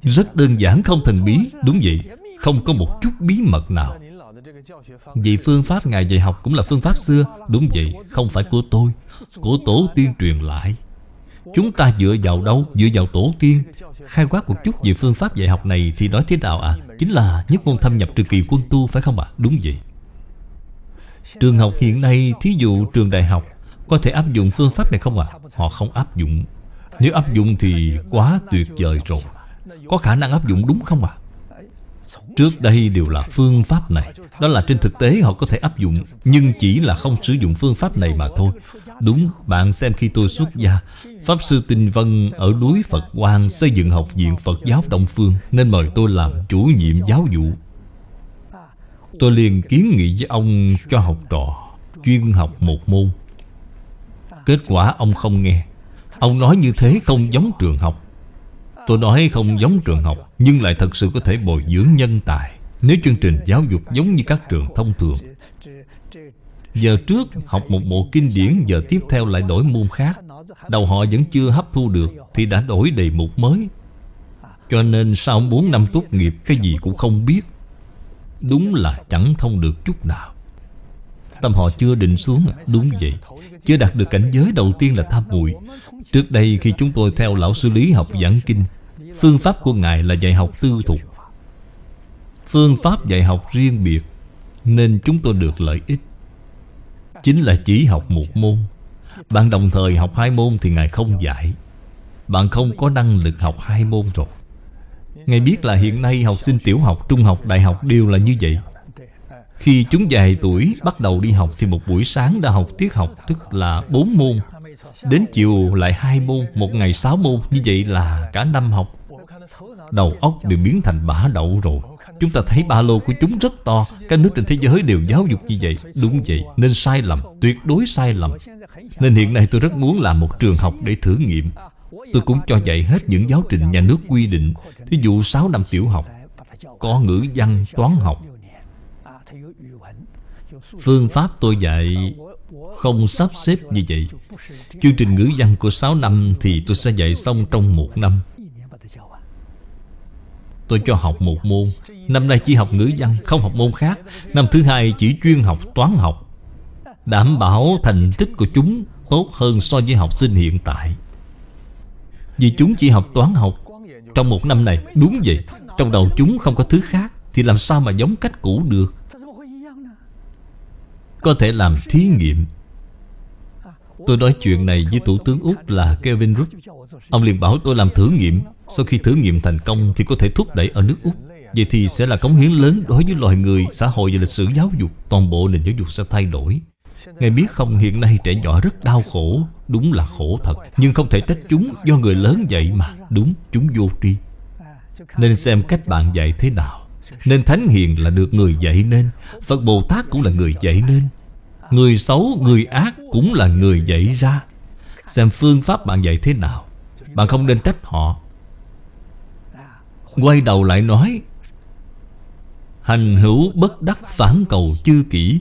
Speaker 1: Rất đơn giản, không thần bí, Đúng vậy. Không có một chút bí mật nào. Vì phương pháp Ngài dạy học cũng là phương pháp xưa, Đúng vậy, Không phải của tôi. Của tổ tiên truyền lại Chúng ta dựa vào đâu? Dựa vào tổ tiên Khai quát một chút về phương pháp dạy học này Thì nói thế nào à? Chính là nhất môn thâm nhập trừ kỳ quân tu, phải không ạ? À? Đúng vậy Trường học hiện nay, Thí dụ trường đại học, Có thể áp dụng phương pháp này không ạ? À? Họ không áp dụng Nếu áp dụng thì quá tuyệt vời rồi Có khả năng áp dụng đúng không ạ? À? Trước đây đều là phương pháp này. Đó là trên thực tế họ có thể áp dụng Nhưng chỉ là không sử dụng phương pháp này mà thôi. Đúng, bạn xem khi tôi xuất gia Pháp Sư Tinh Vân ở núi Phật Quang Xây dựng học viện Phật giáo Đông Phương Nên mời tôi làm chủ nhiệm giáo vụ. Tôi liền kiến nghị với ông cho học trò Chuyên học một môn. Kết quả ông không nghe. Ông nói như thế không giống trường học. Tôi nói không giống trường học, Nhưng lại thật sự có thể bồi dưỡng nhân tài. Nếu chương trình giáo dục giống như các trường thông thường, Giờ trước học một bộ kinh điển, Giờ tiếp theo lại đổi môn khác. Đầu họ vẫn chưa hấp thu được, Thì đã đổi đề mục mới. Cho nên sau 4 năm tốt nghiệp, Cái gì cũng không biết. Đúng là chẳng thông được chút nào. Tâm họ chưa định xuống à? Đúng vậy. Chưa đạt được cảnh giới đầu tiên là tham muội. Trước đây khi chúng tôi theo lão sư lý học giảng kinh Phương pháp của Ngài là dạy học tư thục. Phương pháp dạy học riêng biệt Nên chúng tôi được lợi ích. Chính là chỉ học một môn. Bạn đồng thời học hai môn thì Ngài không dạy. Bạn không có năng lực học hai môn rồi. Ngài biết là hiện nay học sinh tiểu học, trung học, đại học đều là như vậy. Khi chúng dài tuổi bắt đầu đi học Thì một buổi sáng đã học tiết học Tức là bốn môn. Đến chiều lại hai môn Một ngày sáu môn. Như vậy là cả năm học. Đầu óc đều biến thành bả đậu rồi. Chúng ta thấy ba lô của chúng rất to. Các nước trên thế giới đều giáo dục như vậy. Đúng vậy, nên sai lầm, tuyệt đối sai lầm. Nên hiện nay tôi rất muốn làm một trường học để thử nghiệm. Tôi cũng cho dạy hết những giáo trình nhà nước quy định. Thí dụ 6 năm tiểu học Có ngữ văn, toán học. Phương pháp tôi dạy không sắp xếp như vậy. Chương trình ngữ văn của 6 năm Thì tôi sẽ dạy xong trong một năm Tôi cho học một môn. Năm nay chỉ học ngữ văn, Không học môn khác. Năm thứ hai chỉ chuyên học toán học. Đảm bảo thành tích của chúng Tốt hơn so với học sinh hiện tại. Vì chúng chỉ học toán học Trong một năm này. Đúng vậy. Trong đầu chúng không có thứ khác, Thì làm sao mà giống cách cũ được? Có thể làm thí nghiệm. Tôi nói chuyện này với Thủ tướng Úc là Kevin Rudd. Ông liền bảo tôi làm thử nghiệm. Sau khi thử nghiệm thành công thì có thể thúc đẩy ở nước Úc. Vậy thì sẽ là cống hiến lớn đối với loài người, xã hội và lịch sử giáo dục. Toàn bộ nền giáo dục sẽ thay đổi. Ngài biết không hiện nay trẻ nhỏ rất đau khổ. Đúng là khổ thật Nhưng không thể trách chúng do người lớn dạy mà. Đúng, chúng vô tri. Nên xem cách bạn dạy thế nào. Nên Thánh Hiền là được người dạy nên. Phật Bồ Tát cũng là người dạy nên. Người xấu, người ác cũng là người dạy ra. Xem phương pháp bạn dạy thế nào. Bạn không nên trách họ. Quay đầu lại nói Hành hữu bất đắc phản cầu chư kỹ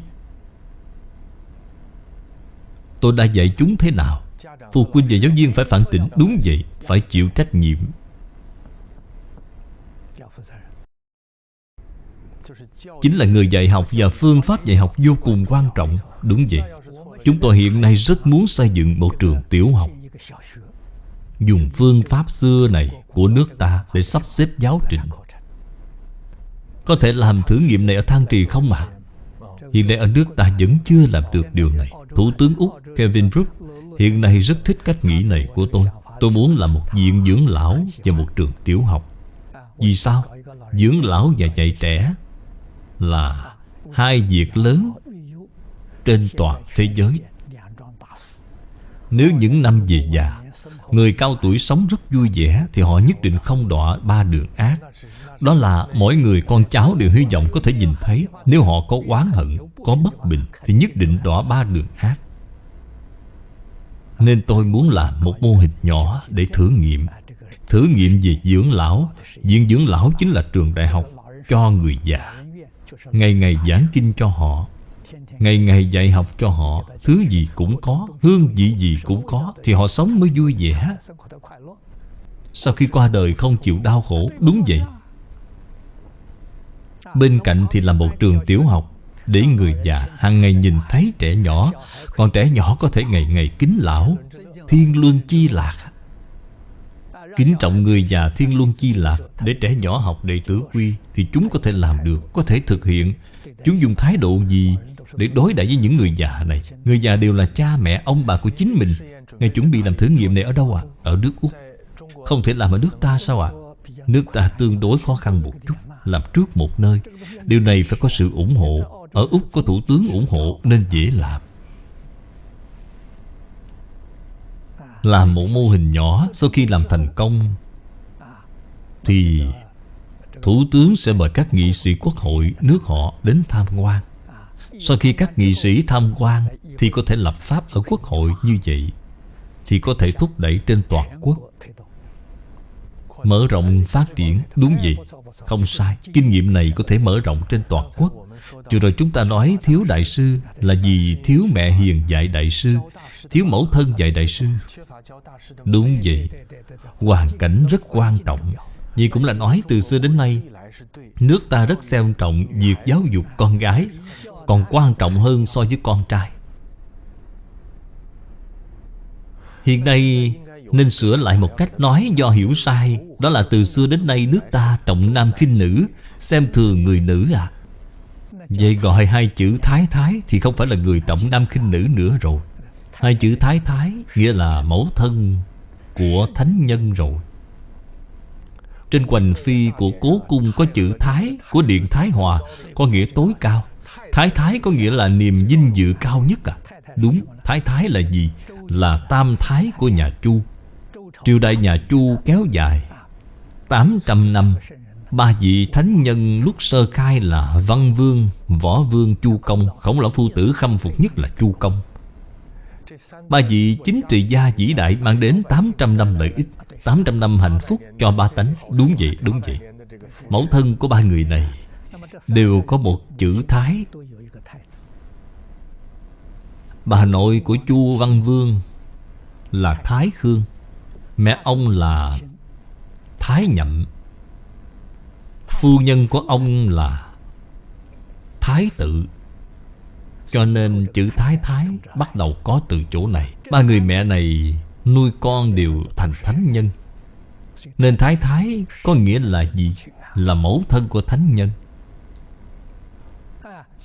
Speaker 1: Tôi đã dạy chúng thế nào? Phụ huynh và giáo viên phải phản tỉnh. Đúng vậy, phải chịu trách nhiệm. Chính là người dạy học và phương pháp dạy học vô cùng quan trọng. Đúng vậy Chúng tôi hiện nay rất muốn xây dựng một trường tiểu học. Dùng phương pháp xưa này của nước ta Để sắp xếp giáo trình. Có thể làm thử nghiệm này ở Thang Trì không mà Hiện nay ở nước ta vẫn chưa làm được điều này. Thủ tướng Úc Kevin Brook Hiện nay rất thích cách nghĩ này của tôi. Tôi muốn làm một viện dưỡng lão Và một trường tiểu học. Vì sao? Dưỡng lão và dạy trẻ Là hai việc lớn trên toàn thế giới. Nếu những năm về già Người cao tuổi sống rất vui vẻ Thì họ nhất định không đọa ba đường ác. Đó là mỗi người con cháu đều hy vọng có thể nhìn thấy Nếu họ có oán hận, có bất bình Thì nhất định đọa ba đường ác. Nên tôi muốn làm một mô hình nhỏ để thử nghiệm. Thử nghiệm về dưỡng lão. Viện dưỡng lão chính là trường đại học cho người già. Ngày ngày giảng kinh cho họ. Ngày ngày dạy học cho họ, Thứ gì cũng có, Hương vị gì cũng có, Thì họ sống mới vui vẻ. Sau khi qua đời không chịu đau khổ, Đúng vậy. Bên cạnh thì là một trường tiểu học, Để người già hàng ngày nhìn thấy trẻ nhỏ, Còn trẻ nhỏ có thể ngày ngày kính lão, Thiên luân chi lạc. Kính trọng người già thiên luân chi lạc, Để trẻ nhỏ học đệ tử quy Thì chúng có thể làm được, Có thể thực hiện. Chúng dùng thái độ gì để đối đãi với những người già này, Người già đều là cha, mẹ, ông, bà của chính mình Ngài chuẩn bị làm thử nghiệm này ở đâu ạ? À? Ở nước Úc Không thể làm ở nước ta sao ạ? À? Nước ta tương đối khó khăn một chút, Làm trước một nơi Điều này phải có sự ủng hộ Ở Úc có thủ tướng ủng hộ, nên dễ làm Làm một mô hình nhỏ, Sau khi làm thành công, Thì Thủ tướng sẽ mời các nghị sĩ quốc hội nước họ đến tham quan sau khi các nghị sĩ tham quan Thì có thể lập pháp ở quốc hội như vậy, Thì có thể thúc đẩy trên toàn quốc. Mở rộng phát triển, Đúng vậy. Không sai, Kinh nghiệm này có thể mở rộng trên toàn quốc. Vừa rồi chúng ta nói thiếu đại sư Là vì thiếu mẹ hiền dạy đại sư, Thiếu mẫu thân dạy đại sư. Đúng vậy, Hoàn cảnh rất quan trọng. Vì cũng là nói, từ xưa đến nay, Nước ta rất xem trọng việc giáo dục con gái. Còn quan trọng hơn so với con trai. Hiện nay, nên sửa lại một cách nói do hiểu sai, Đó là từ xưa đến nay nước ta trọng nam khinh nữ, Xem thường người nữ à. Vậy gọi hai chữ thái thái Thì không phải là người trọng nam khinh nữ nữa rồi. Hai chữ thái thái Nghĩa là mẫu thân Của thánh nhân rồi. Trên quành phi của cố cung Có chữ thái, Của điện thái hòa, Có nghĩa tối cao. Thái thái có nghĩa là niềm vinh dự cao nhất à? Đúng Thái thái là gì? Là tam thái của nhà Chu. Triều đại nhà Chu kéo dài 800 năm. Ba vị thánh nhân lúc sơ khai là Văn Vương, Võ Vương, Chu Công. Khổng lão phu tử khâm phục nhất là Chu Công. Ba vị chính trị gia vĩ đại mang đến 800 năm lợi ích 800 năm hạnh phúc cho ba tánh. Đúng vậy, đúng vậy. Mẫu thân của ba người này Đều có một chữ Thái. Bà nội của Chu Văn Vương Là Thái Khương. Mẹ ông là Thái Nhậm. Phu nhân của ông là Thái tự. Cho nên chữ Thái Thái Bắt đầu có từ chỗ này. Ba người mẹ này nuôi con đều thành thánh nhân. Nên Thái Thái có nghĩa là gì? Là mẫu thân của thánh nhân.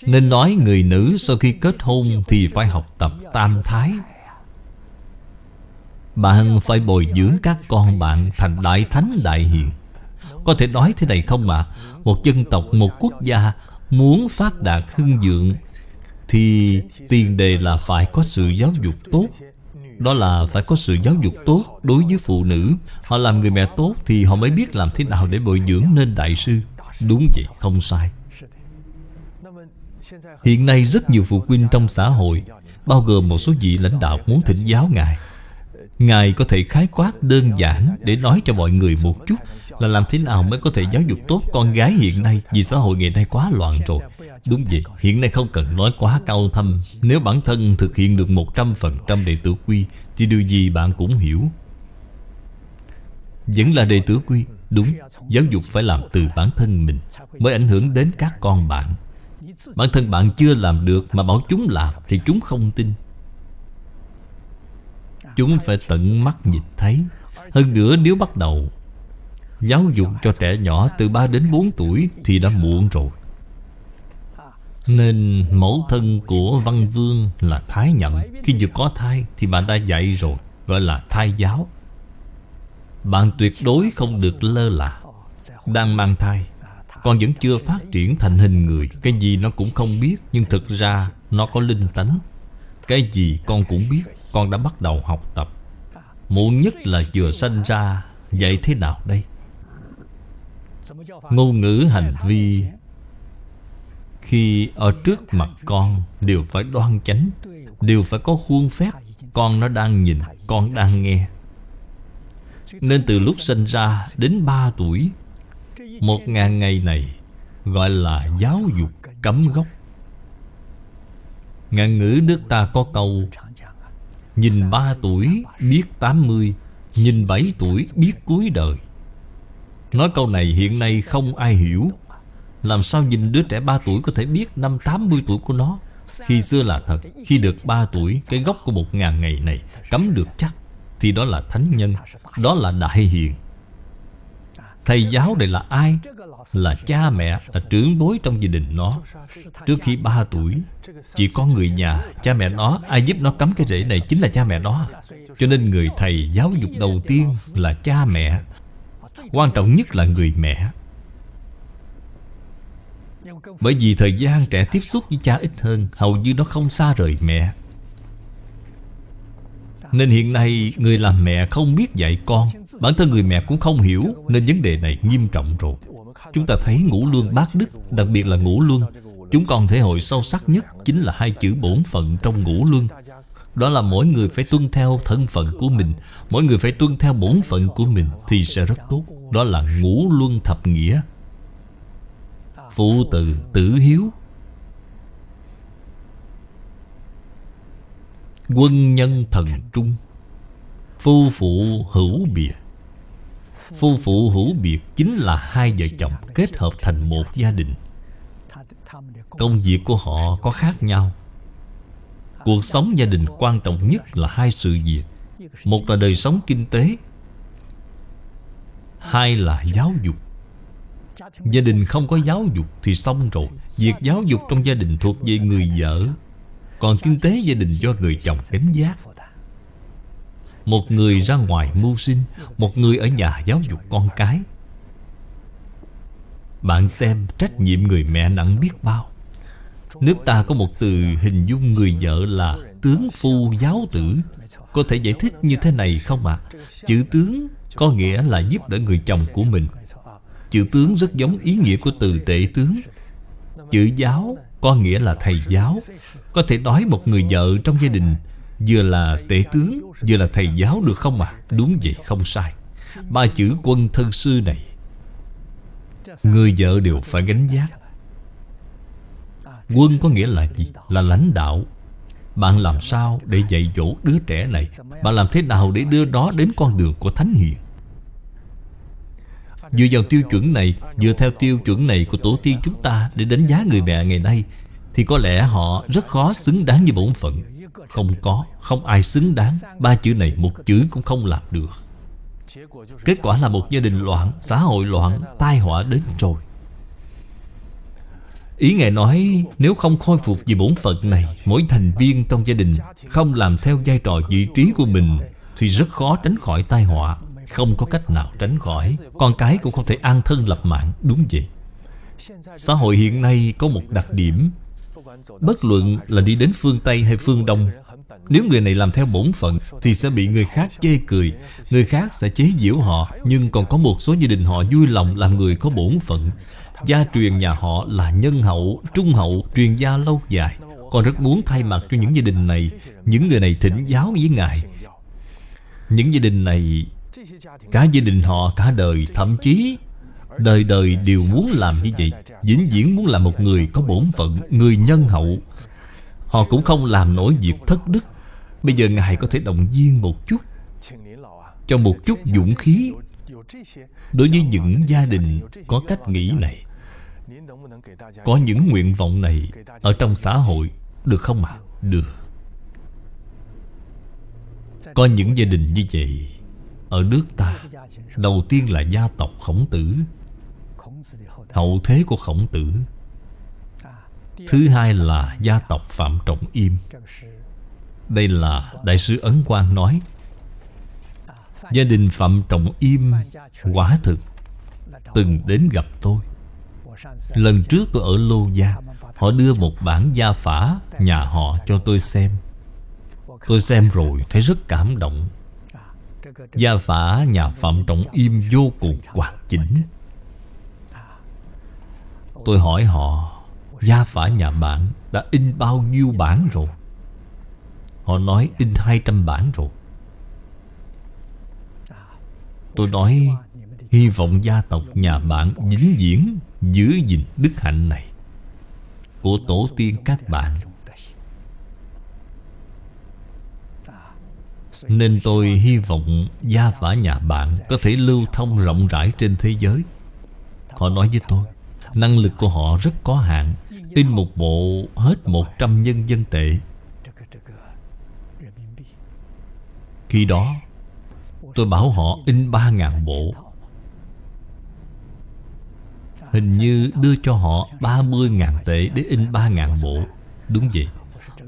Speaker 1: Nên nói người nữ sau khi kết hôn Thì phải học tập tam thái. Bạn phải bồi dưỡng các con bạn thành đại thánh đại hiền. Có thể nói thế này không ạ à? Một dân tộc, một quốc gia Muốn phát đạt hưng vượng Thì tiền đề là phải có sự giáo dục tốt. Đó là phải có sự giáo dục tốt đối với phụ nữ. Họ làm người mẹ tốt thì họ mới biết làm thế nào để bồi dưỡng nên đại sư. Đúng vậy, không sai. Hiện nay rất nhiều phụ huynh trong xã hội Bao gồm một số vị lãnh đạo muốn thỉnh giáo Ngài. Ngài có thể khái quát đơn giản Để nói cho mọi người một chút Là làm thế nào mới có thể giáo dục tốt con gái hiện nay Vì xã hội ngày nay quá loạn rồi. Đúng vậy, hiện nay không cần nói quá cao thâm. Nếu bản thân thực hiện được 100% đệ tử quy Thì điều gì bạn cũng hiểu. Vẫn là đệ tử quy Đúng, giáo dục phải làm từ bản thân mình Mới ảnh hưởng đến các con bạn. Bản thân bạn chưa làm được Mà bảo chúng làm Thì chúng không tin. Chúng phải tận mắt nhìn thấy. Hơn nữa nếu bắt đầu Giáo dục cho trẻ nhỏ từ 3 đến 4 tuổi Thì đã muộn rồi. Nên mẫu thân của Văn Vương là Thái nhận. Khi vừa có thai thì bạn đã dạy rồi, Gọi là thai giáo. Bạn tuyệt đối không được lơ là, Đang mang thai. Con vẫn chưa phát triển thành hình người. Cái gì nó cũng không biết, Nhưng thực ra nó có linh tánh. Cái gì con cũng biết, con đã bắt đầu học tập. Muộn nhất là vừa sanh ra, Vậy thế nào đây? Ngôn ngữ hành vi, Khi ở trước mặt con, Đều phải đoan chánh, Đều phải có khuôn phép. Con nó đang nhìn, Con đang nghe. Nên từ lúc sinh ra đến 3 tuổi một ngàn ngày này Gọi là giáo dục cấm gốc. Ngạn ngữ nước ta có câu, Nhìn ba tuổi biết tám mươi, Nhìn bảy tuổi biết cuối đời. Nói câu này hiện nay không ai hiểu. Làm sao nhìn đứa trẻ ba tuổi có thể biết năm tám mươi tuổi của nó? Khi xưa là thật, Khi được ba tuổi, Cái gốc của một ngàn ngày này Cấm được chắc Thì đó là thánh nhân, Đó là đại hiền. Thầy giáo này là ai? Là cha mẹ, là trưởng bối trong gia đình nó. Trước khi 3 tuổi Chỉ có người nhà, cha mẹ nó. Ai giúp nó cắm cái rễ này chính là cha mẹ nó. Cho nên người thầy giáo dục đầu tiên là cha mẹ. Quan trọng nhất là người mẹ. Bởi vì thời gian trẻ tiếp xúc với cha ít hơn Hầu như nó không xa rời mẹ. Nên hiện nay người làm mẹ không biết dạy con. Bản thân người mẹ cũng không hiểu Nên vấn đề này nghiêm trọng rồi. Chúng ta thấy ngũ luân bát đức, Đặc biệt là ngũ luân. Chúng còn thể hội sâu sắc nhất Chính là hai chữ bổn phận trong ngũ luân. Đó là mỗi người phải tuân theo thân phận của mình. Mỗi người phải tuân theo bổn phận của mình Thì sẽ rất tốt. Đó là ngũ luân thập nghĩa. Phụ tử tử hiếu. Quân nhân thần trung. Phu phụ hữu biệt Phu phụ hữu biệt Chính là hai vợ chồng kết hợp thành một gia đình. Công việc của họ có khác nhau. Cuộc sống gia đình quan trọng nhất là hai sự việc. Một là đời sống kinh tế, Hai là giáo dục. Gia đình không có giáo dục thì xong rồi. Việc giáo dục trong gia đình thuộc về người vợ. Còn kinh tế gia đình do người chồng gánh giác. Một người ra ngoài mưu sinh, Một người ở nhà giáo dục con cái. Bạn xem trách nhiệm người mẹ nặng biết bao. Nước ta có một từ hình dung người vợ là Tướng phu giáo tử. Có thể giải thích như thế này không ạ? À? Chữ tướng có nghĩa là giúp đỡ người chồng của mình. Chữ tướng rất giống ý nghĩa của từ tệ tướng. Chữ giáo có nghĩa là thầy giáo Có thể nói một người vợ trong gia đình, Vừa là tể tướng, Vừa là thầy giáo được không ạ? À? Đúng vậy, không sai Ba chữ quân thân sư này, Người vợ đều phải gánh giác Quân có nghĩa là gì? Là lãnh đạo Bạn làm sao để dạy dỗ đứa trẻ này Bạn làm thế nào để đưa nó đến con đường của Thánh Hiền Dựa vào tiêu chuẩn này, Dựa theo tiêu chuẩn này của tổ tiên chúng ta Để đánh giá người mẹ ngày nay, Thì có lẽ họ rất khó xứng đáng như bổn phận. Không có, Không ai xứng đáng. Ba chữ này một chữ cũng không làm được. Kết quả là một gia đình loạn, Xã hội loạn, Tai họa đến rồi. Ý Ngài nói, Nếu không khôi phục vì bổn phận này, Mỗi thành viên trong gia đình Không làm theo vai trò vị trí của mình, Thì rất khó tránh khỏi tai họa. Không có cách nào tránh khỏi. Con cái cũng không thể an thân lập mạng Đúng vậy. Xã hội hiện nay có một đặc điểm. Bất luận là đi đến phương Tây hay phương Đông Nếu người này làm theo bổn phận Thì sẽ bị người khác chê cười. Người khác sẽ chế giễu họ Nhưng còn có một số gia đình họ vui lòng làm người có bổn phận. Gia truyền nhà họ là nhân hậu, trung hậu, truyền gia lâu dài. Con rất muốn thay mặt cho những gia đình này. Những người này thỉnh giáo với Ngài. Những gia đình này Cả gia đình họ, cả đời, Thậm chí Đời đời đều muốn làm như vậy Vĩnh viễn muốn làm một người có bổn phận, Người nhân hậu Họ cũng không làm nổi việc thất đức Bây giờ Ngài có thể động viên một chút, Cho một chút dũng khí Đối với những gia đình có cách nghĩ này, có những nguyện vọng này Ở trong xã hội, Được không ạ? À? Được Có những gia đình như vậy ở nước ta. Đầu tiên là gia tộc khổng tử. Hậu thế của khổng tử. Thứ hai là gia tộc Phạm Trọng Im. Đây là Đại sư Ấn Quang nói, Gia đình Phạm Trọng Im Quả thực Từng đến gặp tôi. Lần trước tôi ở Lô Gia, Họ đưa một bản gia phả nhà họ cho tôi xem. Tôi xem rồi thấy rất cảm động. Gia phả, nhà Phạm Trọng Im vô cùng hoàn chỉnh. Tôi hỏi họ, Gia phả nhà bạn đã in bao nhiêu bản rồi? Họ nói, in 200 bản rồi. Tôi nói, Hy vọng gia tộc nhà bạn vĩnh viễn Giữ gìn đức hạnh này. Của tổ tiên các bạn Nên tôi hy vọng gia phả nhà bạn Có thể lưu thông rộng rãi trên thế giới. Họ nói với tôi, Năng lực của họ rất có hạn, In một bộ hết 100 nhân dân tệ. Khi đó, Tôi bảo họ in 3.000 bộ. Hình như đưa cho họ 30.000 tệ để in 3.000 bộ. Đúng vậy.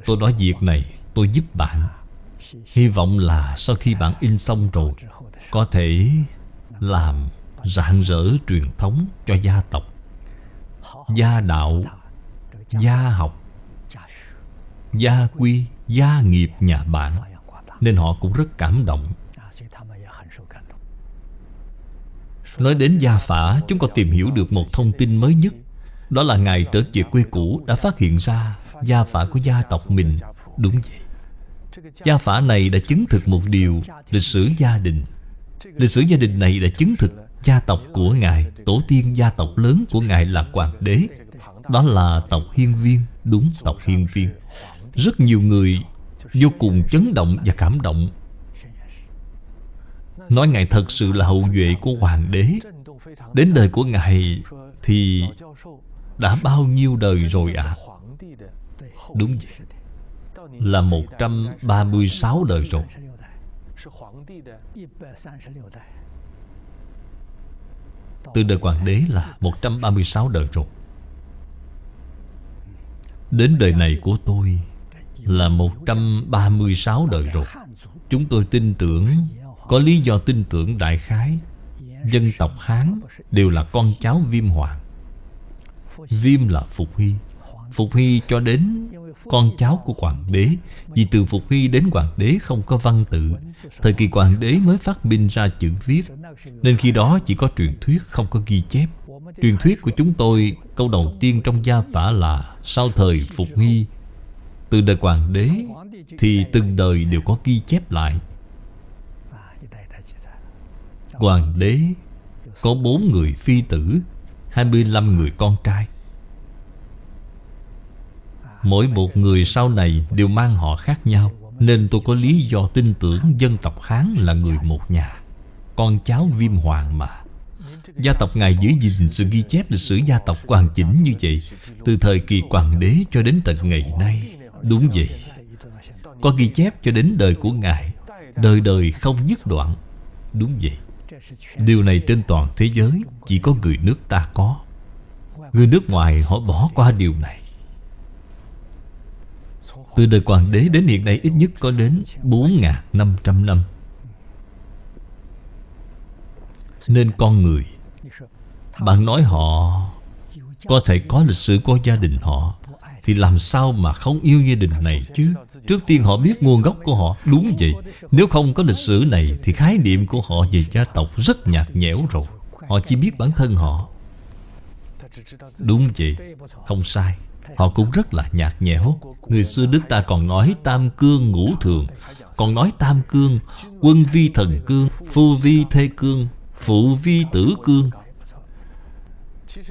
Speaker 1: Tôi nói việc này, tôi giúp bạn. Hy vọng là sau khi bạn in xong rồi, Có thể làm rạng rỡ truyền thống cho gia tộc, Gia đạo, Gia học, Gia quy, Gia nghiệp nhà bạn. Nên họ cũng rất cảm động. Nói đến gia phả, Chúng có tìm hiểu được một thông tin mới nhất. Đó là Ngài trở về quê cũ Đã phát hiện ra gia phả của gia tộc mình. Đúng vậy. Gia phả này đã chứng thực một điều Lịch sử gia đình. Lịch sử gia đình này đã chứng thực Gia tộc của Ngài, Tổ tiên gia tộc lớn của Ngài là Hoàng đế. Đó là tộc Hiên Viên, Đúng tộc Hiên Viên. Rất nhiều người vô cùng chấn động và cảm động. Nói Ngài thật sự là hậu duệ của Hoàng đế. Đến đời của Ngài Thì đã bao nhiêu đời rồi ạ? À? Đúng vậy. Là 136 đời rồi. Từ đời hoàng đế là 136 đời rồi. Đến đời này của tôi Là 136 đời rồi. Chúng tôi tin tưởng, Có lý do tin tưởng đại khái, Dân tộc Hán Đều là con cháu viêm hoàng. Viêm là Phục huy. Phục Hy cho đến con cháu của hoàng đế. Vì từ Phục Hy đến hoàng đế không có văn tự, Thời kỳ hoàng đế mới phát minh ra chữ viết. Nên khi đó chỉ có truyền thuyết, không có ghi chép. Truyền thuyết của chúng tôi, Câu đầu tiên trong gia phả là Sau thời Phục Hy, Từ đời hoàng đế Thì từng đời đều có ghi chép lại. Hoàng đế Có bốn người phi tử 25 người con trai. Mỗi một người sau này đều mang họ khác nhau. Nên tôi có lý do tin tưởng dân tộc Hán là người một nhà. Con cháu viêm hoàng mà. Gia tộc Ngài giữ gìn sự ghi chép lịch sử gia tộc hoàn chỉnh như vậy, Từ thời kỳ hoàng đế cho đến tận ngày nay. Đúng vậy. Có ghi chép cho đến đời của Ngài, Đời đời không dứt đoạn. Đúng vậy. Điều này trên toàn thế giới, Chỉ có người nước ta có. Người nước ngoài họ bỏ qua điều này từ đời hoàng đế đến hiện nay ít nhất có đến 4.500 năm. Nên con người, Bạn nói họ Có thể có lịch sử của gia đình họ, Thì làm sao mà không yêu gia đình này chứ? Trước tiên họ biết nguồn gốc của họ, Đúng vậy. Nếu không có lịch sử này Thì khái niệm của họ về gia tộc rất nhạt nhẽo rồi. Họ chỉ biết bản thân họ. Đúng vậy, Không sai. Họ cũng rất là nhạt nhẽo. Người xưa Đức ta còn nói tam cương ngũ thường, Còn nói tam cương, Quân vi thần cương, Phu vi thê cương, Phụ vi tử cương.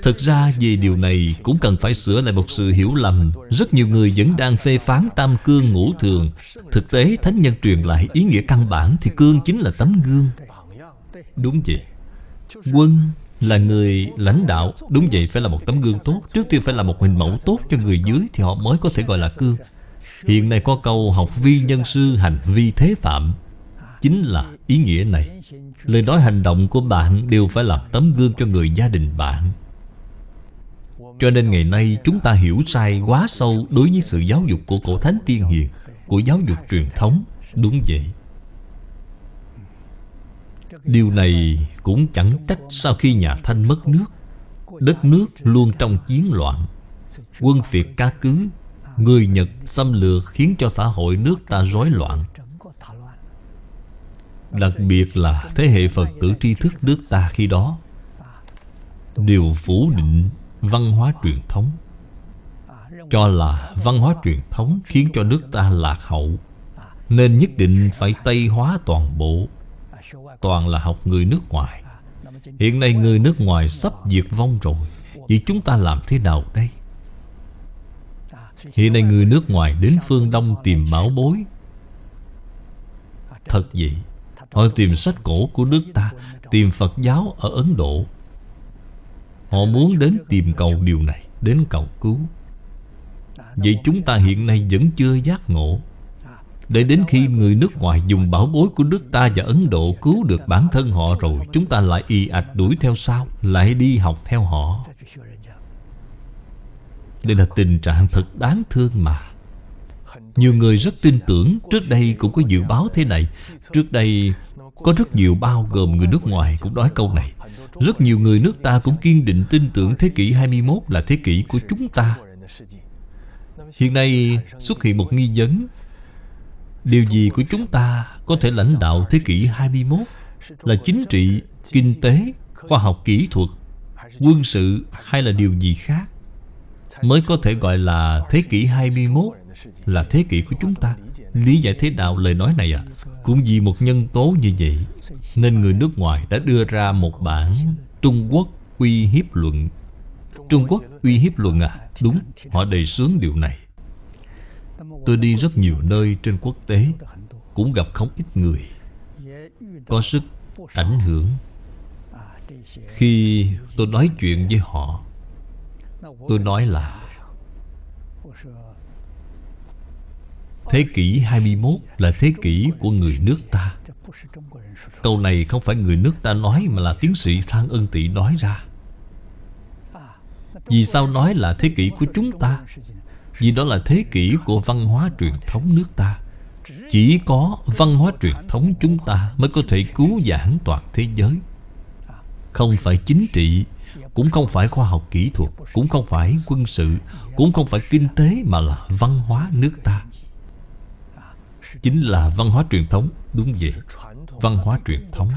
Speaker 1: Thực ra về điều này cũng cần phải sửa lại một sự hiểu lầm. Rất nhiều người vẫn đang phê phán tam cương ngũ thường. Thực tế, Thánh Nhân truyền lại ý nghĩa căn bản Thì cương chính là tấm gương. Đúng vậy. Quân là người lãnh đạo, Đúng vậy, phải là một tấm gương tốt. Trước tiên phải là một hình mẫu tốt cho người dưới Thì họ mới có thể gọi là cương Hiện nay có câu học vi nhân sư, hành vi thế phạm. Chính là ý nghĩa này. Lời nói hành động của bạn đều phải làm tấm gương cho người gia đình bạn. Cho nên ngày nay chúng ta hiểu sai quá sâu Đối với sự giáo dục của cổ thánh tiên hiền, Của giáo dục truyền thống. Đúng vậy. Điều này cũng chẳng trách sau khi nhà Thanh mất nước. Đất nước luôn trong chiến loạn. Quân phiệt ca cứ, Người Nhật xâm lược khiến cho xã hội nước ta rối loạn. Đặc biệt là thế hệ Phật tử tri thức nước ta khi đó. Đều phủ định văn hóa truyền thống. Cho là văn hóa truyền thống khiến cho nước ta lạc hậu, Nên nhất định phải Tây hóa toàn bộ. Toàn là học người nước ngoài. Hiện nay người nước ngoài sắp diệt vong rồi. Vậy chúng ta làm thế nào đây? Hiện nay người nước ngoài đến phương Đông tìm bảo bối. Thật vậy, Họ tìm sách cổ của nước ta, Tìm Phật giáo ở Ấn Độ. Họ muốn đến tìm cầu điều này, Đến cầu cứu. Vậy chúng ta hiện nay vẫn chưa giác ngộ để đến khi người nước ngoài dùng bảo bối của nước ta và Ấn Độ cứu được bản thân họ rồi, Chúng ta lại y ạch đuổi theo sau, Lại đi học theo họ. Đây là tình trạng thật đáng thương mà. Nhiều người rất tin tưởng Trước đây cũng có dự báo thế này. Trước đây, có rất nhiều bao gồm người nước ngoài cũng nói câu này. Rất nhiều người nước ta cũng kiên định tin tưởng thế kỷ 21 là thế kỷ của chúng ta. Hiện nay xuất hiện một nghi vấn. Điều gì của chúng ta có thể lãnh đạo thế kỷ 21 Là chính trị, kinh tế, khoa học kỹ thuật, quân sự hay là điều gì khác Mới có thể gọi là thế kỷ 21 là thế kỷ của chúng ta? Lý giải thế nào lời nói này à Cũng vì một nhân tố như vậy Nên người nước ngoài đã đưa ra một bản Trung Quốc uy hiếp luận. Trung Quốc uy hiếp luận à? Đúng, họ đề xướng điều này. Tôi đi rất nhiều nơi trên quốc tế, Cũng gặp không ít người. Có sức ảnh hưởng. Khi tôi nói chuyện với họ, Tôi nói là, Thế kỷ 21 là thế kỷ của người nước ta. Câu này không phải người nước ta nói Mà là tiến sĩ Thang Ân Tị nói ra. Vì sao nói là thế kỷ của chúng ta? Vì đó là thế kỷ của văn hóa truyền thống nước ta. Chỉ có văn hóa truyền thống chúng ta Mới có thể cứu giãn toàn thế giới. Không phải chính trị, Cũng không phải khoa học kỹ thuật, Cũng không phải quân sự, Cũng không phải kinh tế Mà là văn hóa nước ta. Chính là văn hóa truyền thống, Đúng vậy, Văn hóa truyền thống.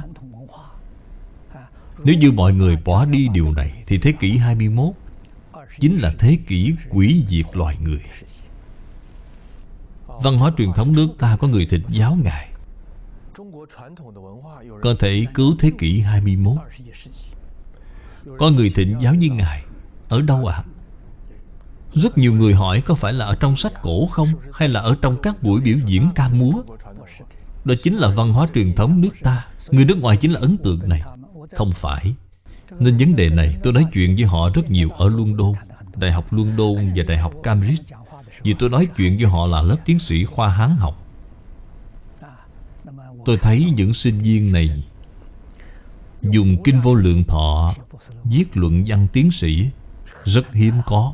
Speaker 1: Nếu như mọi người bỏ đi điều này, Thì thế kỷ 21 Chính là thế kỷ quỷ diệt loài người. Văn hóa truyền thống nước ta có người thịt giáo Ngài. Có thể cứu thế kỷ 21 Có người thịnh giáo như Ngài. Ở đâu ạ? À? Rất nhiều người hỏi có phải là ở trong sách cổ không, Hay là ở trong các buổi biểu diễn ca múa? Đó chính là văn hóa truyền thống nước ta. Người nước ngoài chính là ấn tượng này. Không phải. Nên vấn đề này tôi nói chuyện với họ rất nhiều ở London Đại học London và Đại học Cambridge. Vì tôi nói chuyện với họ là lớp tiến sĩ khoa Hán học. Tôi thấy những sinh viên này Dùng kinh vô lượng thọ, Viết luận văn tiến sĩ, Rất hiếm có.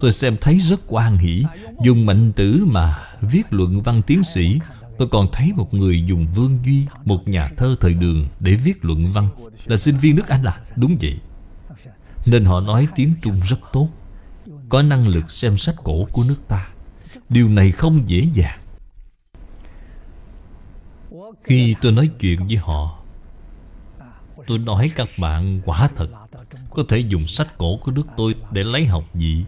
Speaker 1: Tôi xem thấy rất quan hỷ, Dùng mạnh tử mà viết luận văn tiến sĩ. Tôi còn thấy một người dùng Vương Duy Một nhà thơ thời đường để viết luận văn. Là sinh viên nước Anh là Đúng vậy. Nên họ nói tiếng Trung rất tốt. Có năng lực xem sách cổ của nước ta. Điều này không dễ dàng. Khi tôi nói chuyện với họ, Tôi nói các bạn quả thật. Có thể dùng sách cổ của nước tôi để lấy học vị.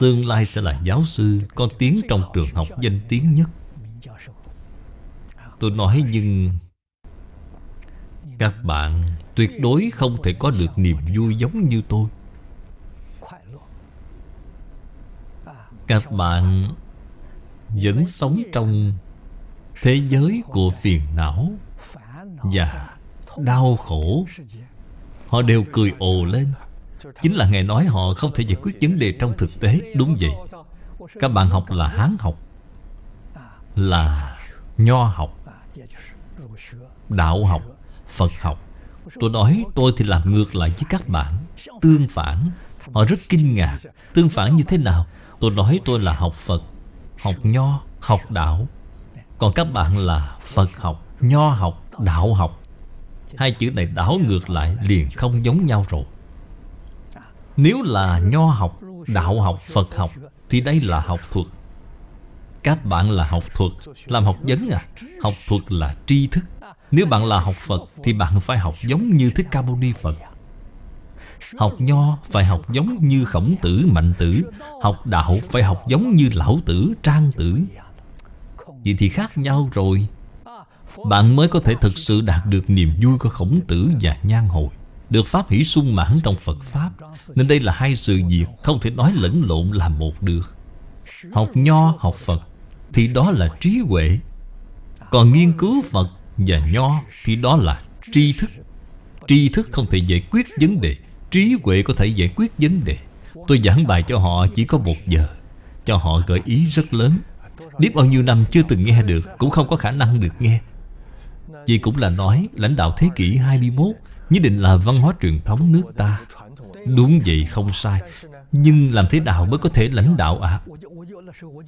Speaker 1: Tương lai sẽ là giáo sư, Có tiếng trong trường học danh tiếng nhất. Tôi nói nhưng Các bạn tuyệt đối không thể có được niềm vui giống như tôi. Các bạn vẫn sống trong thế giới của phiền não và đau khổ. Họ đều cười ồ lên. Chính là Ngài nói họ không thể giải quyết vấn đề trong thực tế. Đúng vậy. Các bạn học là Hán học, Là Nho học. Đạo học Phật học. Tôi nói tôi thì làm ngược lại với các bạn. Tương phản Họ rất kinh ngạc. Tương phản như thế nào? Tôi nói tôi là học Phật Học Nho Học Đạo. Còn các bạn là Phật học Nho học Đạo học. Hai chữ này đảo ngược lại liền không giống nhau rồi. Nếu là nho học, đạo học, Phật học Thì đây là học thuật. Các bạn là học thuật Làm học vấn à? Học thuật là tri thức. Nếu bạn là học Phật Thì bạn phải học giống như Thích Ca Mâu Ni Phật. Học nho phải học giống như khổng tử, mạnh tử. Học đạo phải học giống như lão tử, trang tử. Vậy thì khác nhau rồi. Bạn mới có thể thực sự đạt được niềm vui của khổng tử và nhan hồi. Được pháp hỷ sung mãn trong Phật Pháp. Nên đây là hai sự việc Không thể nói lẫn lộn là một được. Học nho, học Phật thì đó là trí huệ. Còn nghiên cứu Phật và nho Thì đó là tri thức. Tri thức không thể giải quyết vấn đề. Trí huệ có thể giải quyết vấn đề. Tôi giảng bài cho họ chỉ có một giờ. Cho họ gợi ý rất lớn. Biết bao nhiêu năm chưa từng nghe được, Cũng không có khả năng được nghe. Vì cũng là nói, lãnh đạo thế kỷ 21 Nhất định là văn hóa truyền thống nước ta. Đúng vậy, không sai. Nhưng làm thế nào mới có thể lãnh đạo ạ? À?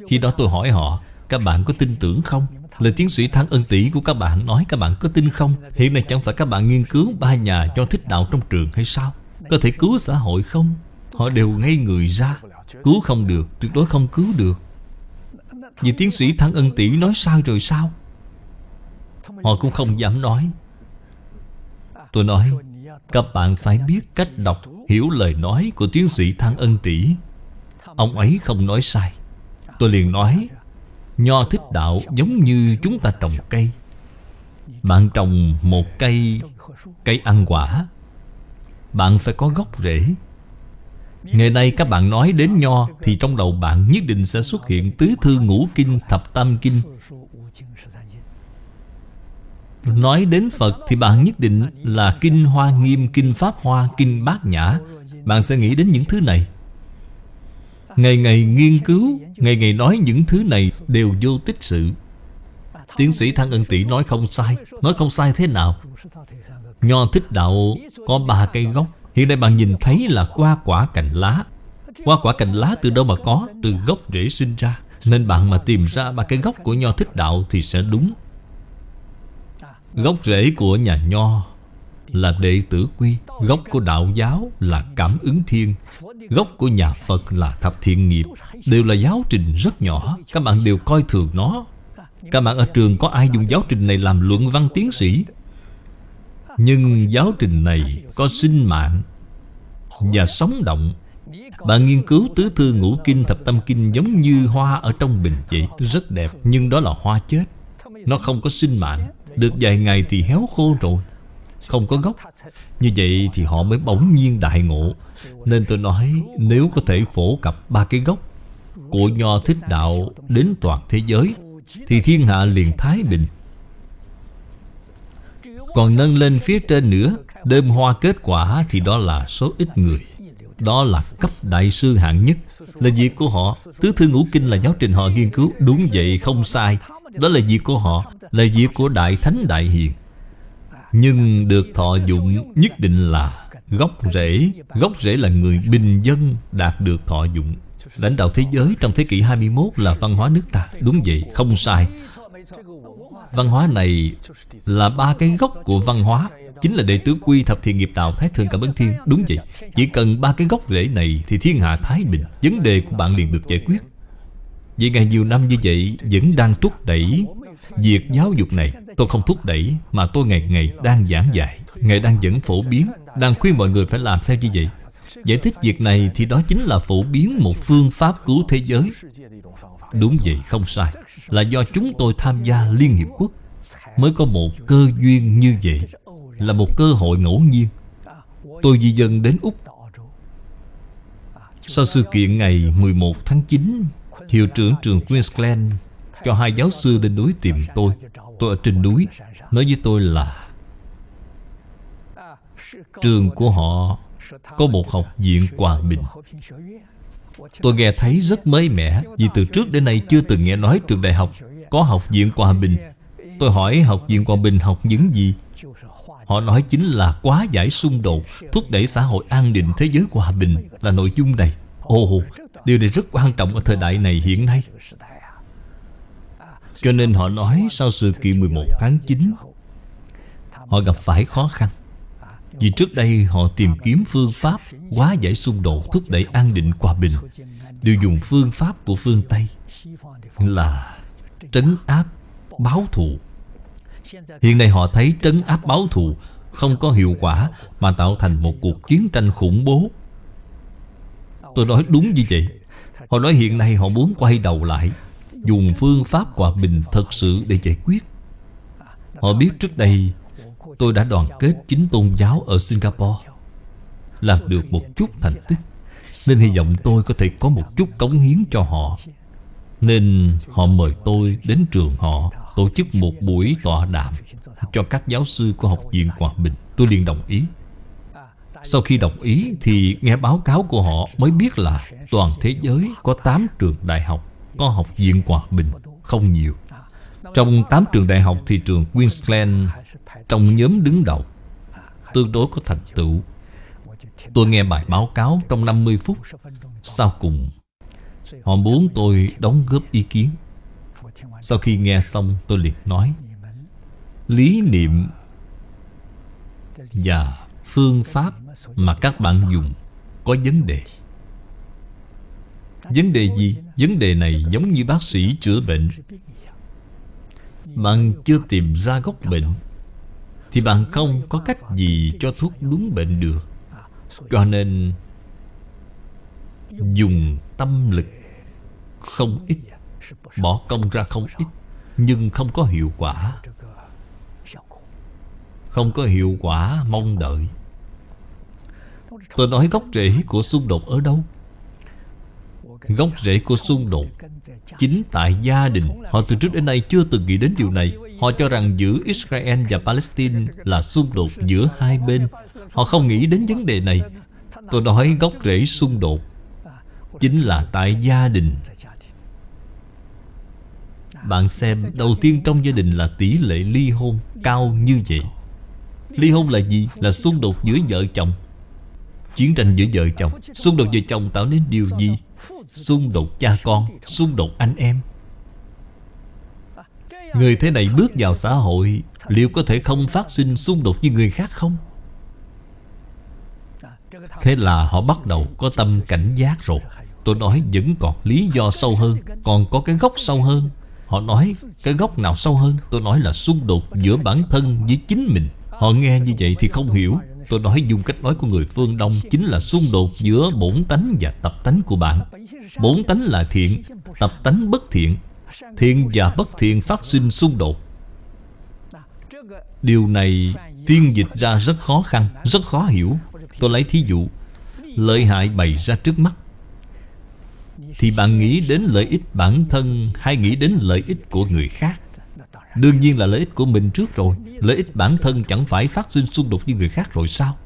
Speaker 1: Khi đó tôi hỏi họ các bạn có tin tưởng không? Lời tiến sĩ Thăng Ân Tỷ của các bạn nói các bạn có tin không? Hiện nay chẳng phải các bạn nghiên cứu ba nhà cho thích đạo trong trường hay sao? Có thể cứu xã hội không? Họ đều ngây người ra Cứu không được, tuyệt đối không cứu được Vì tiến sĩ Thăng Ân Tỷ nói sai rồi sao? Họ cũng không dám nói Tôi nói Các bạn phải biết cách đọc Hiểu lời nói của tiến sĩ Thăng Ân Tỷ Ông ấy không nói sai Tôi liền nói Nho thích đạo giống như chúng ta trồng cây. Bạn trồng một cây Cây ăn quả Bạn phải có gốc rễ. Ngày nay các bạn nói đến nho Thì trong đầu bạn nhất định sẽ xuất hiện Tứ thư ngũ kinh, thập tam kinh. Nói đến Phật thì bạn nhất định là Kinh Hoa Nghiêm, Kinh Pháp Hoa, Kinh Bát Nhã. Bạn sẽ nghĩ đến những thứ này. Ngày ngày nghiên cứu, Ngày ngày nói những thứ này đều vô tích sự. Tiến sĩ Thăng Ân Tỷ nói không sai. Nói không sai thế nào? Nho thích đạo có ba cây gốc. Hiện nay bạn nhìn thấy là qua quả cành lá. Qua quả cành lá từ đâu mà có? Từ gốc rễ sinh ra. Nên bạn mà tìm ra ba cái gốc của nho thích đạo Thì sẽ đúng. Gốc rễ của nhà nho. Là đệ tử quy, Gốc của đạo giáo là cảm ứng thiên, Gốc của nhà Phật là thập thiện nghiệp, Đều là giáo trình rất nhỏ, Các bạn đều coi thường nó. Các bạn ở trường có ai dùng giáo trình này làm luận văn tiến sĩ? Nhưng giáo trình này có sinh mạng Và sống động. Bạn nghiên cứu tứ thư ngũ kinh, thập tâm kinh Giống như hoa ở trong bình vậy Rất đẹp, Nhưng đó là hoa chết. Nó không có sinh mạng, Được vài ngày thì héo khô rồi. Không có gốc. Như vậy thì họ mới bỗng nhiên đại ngộ. Nên tôi nói, Nếu có thể phổ cập ba cái gốc Của nho thích đạo Đến toàn thế giới, Thì thiên hạ liền thái bình. Còn nâng lên phía trên nữa Đơm hoa kết quả Thì đó là số ít người. Đó là cấp đại sư hạng nhất. Là việc của họ. Tứ thư ngũ kinh là giáo trình họ nghiên cứu. Đúng vậy, không sai. Đó là việc của họ. Là việc của đại thánh đại hiền. Nhưng được thọ dụng nhất định là gốc rễ. Gốc rễ là người bình dân đạt được thọ dụng. Lãnh đạo thế giới trong thế kỷ 21 là văn hóa nước ta. Đúng vậy, không sai. Văn hóa này là ba cái gốc của văn hóa. Chính là đệ tứ quy thập thiện nghiệp đạo Thái thượng cảm ứng thiên. Đúng vậy Chỉ cần ba cái gốc rễ này Thì thiên hạ thái bình. Vấn đề của bạn liền được giải quyết. Vậy ngày nhiều năm như vậy Vẫn đang thúc đẩy Việc giáo dục này, Tôi không thúc đẩy, Mà tôi ngày ngày đang giảng dạy, Ngày đang dẫn phổ biến, Đang khuyên mọi người phải làm theo như vậy. Giải thích việc này thì đó chính là phổ biến một phương pháp cứu thế giới. Đúng vậy, không sai. Là do chúng tôi tham gia Liên Hiệp Quốc. Mới có một cơ duyên như vậy, Là một cơ hội ngẫu nhiên. Tôi di dân đến Úc. Sau sự kiện ngày 11 tháng 9 Hiệu trưởng trường Queensland cho hai giáo sư lên núi tìm tôi. Tôi ở trên núi. Nói với tôi là Trường của họ Có một học viện hòa bình. Tôi nghe thấy rất mới mẻ Vì từ trước đến nay chưa từng nghe nói trường đại học Có học viện hòa bình. Tôi hỏi học viện hòa bình học những gì? Họ nói chính là quá giải xung đột Thúc đẩy xã hội an định thế giới hòa bình. Là nội dung này. Ồ, điều này rất quan trọng ở thời đại này hiện nay. Cho nên họ nói sau sự kiện 11 tháng 9 Họ gặp phải khó khăn. Vì trước đây họ tìm kiếm phương pháp Quá giải xung đột thúc đẩy an định hòa bình, Đều dùng phương pháp của phương Tây Là trấn áp báo thù. Hiện nay họ thấy trấn áp báo thù Không có hiệu quả Mà tạo thành một cuộc chiến tranh khủng bố. Tôi nói đúng như vậy. Họ nói hiện nay họ muốn quay đầu lại. Dùng phương pháp hòa bình thật sự để giải quyết. Họ biết trước đây, Tôi đã đoàn kết chính tôn giáo ở Singapore, Làm được một chút thành tích, Nên hy vọng tôi có thể có một chút cống hiến cho họ. Nên họ mời tôi đến trường họ, Tổ chức một buổi tọa đàm Cho các giáo sư của Học viện Hòa Bình. Tôi liền đồng ý. Sau khi đồng ý thì nghe báo cáo của họ Mới biết là toàn thế giới có 8 trường đại học có Học viện Hòa Bình Không nhiều. Trong 8 trường đại học thì trường Queensland Trong nhóm đứng đầu Tương đối có thành tựu. Tôi nghe bài báo cáo trong 50 phút. Sau cùng, Họ muốn tôi đóng góp ý kiến. Sau khi nghe xong, tôi liền nói, Lý niệm Và phương pháp mà các bạn dùng Có vấn đề. Vấn đề gì? Vấn đề này giống như bác sĩ chữa bệnh. Bạn chưa tìm ra gốc bệnh. Thì bạn không có cách gì cho thuốc đúng bệnh được. Cho nên, Dùng tâm lực. Không ít. Bỏ công ra không ít, Nhưng không có hiệu quả. Không có hiệu quả, mong đợi. Tôi nói gốc rễ của xung đột ở đâu? Gốc rễ của xung đột Chính tại gia đình. Họ từ trước đến nay chưa từng nghĩ đến điều này. Họ cho rằng giữa Israel và Palestine Là xung đột giữa hai bên. Họ không nghĩ đến vấn đề này. Tôi nói gốc rễ xung đột Chính là tại gia đình. Bạn xem, Đầu tiên trong gia đình là tỷ lệ ly hôn Cao như vậy. Ly hôn là gì? Là xung đột giữa vợ chồng. Chiến tranh giữa vợ chồng. Xung đột vợ chồng tạo nên điều gì? Xung đột cha con, Xung đột anh em. Người thế này bước vào xã hội, Liệu có thể không phát sinh xung đột với người khác không? Thế là họ bắt đầu có tâm cảnh giác rồi. Tôi nói vẫn còn lý do sâu hơn, Còn có cái gốc sâu hơn. Họ nói cái gốc nào sâu hơn? Tôi nói là xung đột giữa bản thân với chính mình. Họ nghe như vậy thì không hiểu. Tôi nói dùng cách nói của người phương Đông Chính là xung đột giữa bổn tánh và tập tánh của bạn. Bổn tánh là thiện, Tập tánh bất thiện. Thiện và bất thiện phát sinh xung đột. Điều này phiên dịch ra rất khó khăn, Rất khó hiểu. Tôi lấy thí dụ, Lợi hại bày ra trước mắt. Thì bạn nghĩ đến lợi ích bản thân Hay nghĩ đến lợi ích của người khác? Đương nhiên là lợi ích của mình trước rồi. Lợi ích bản thân chẳng phải phát sinh xung đột với người khác rồi sao?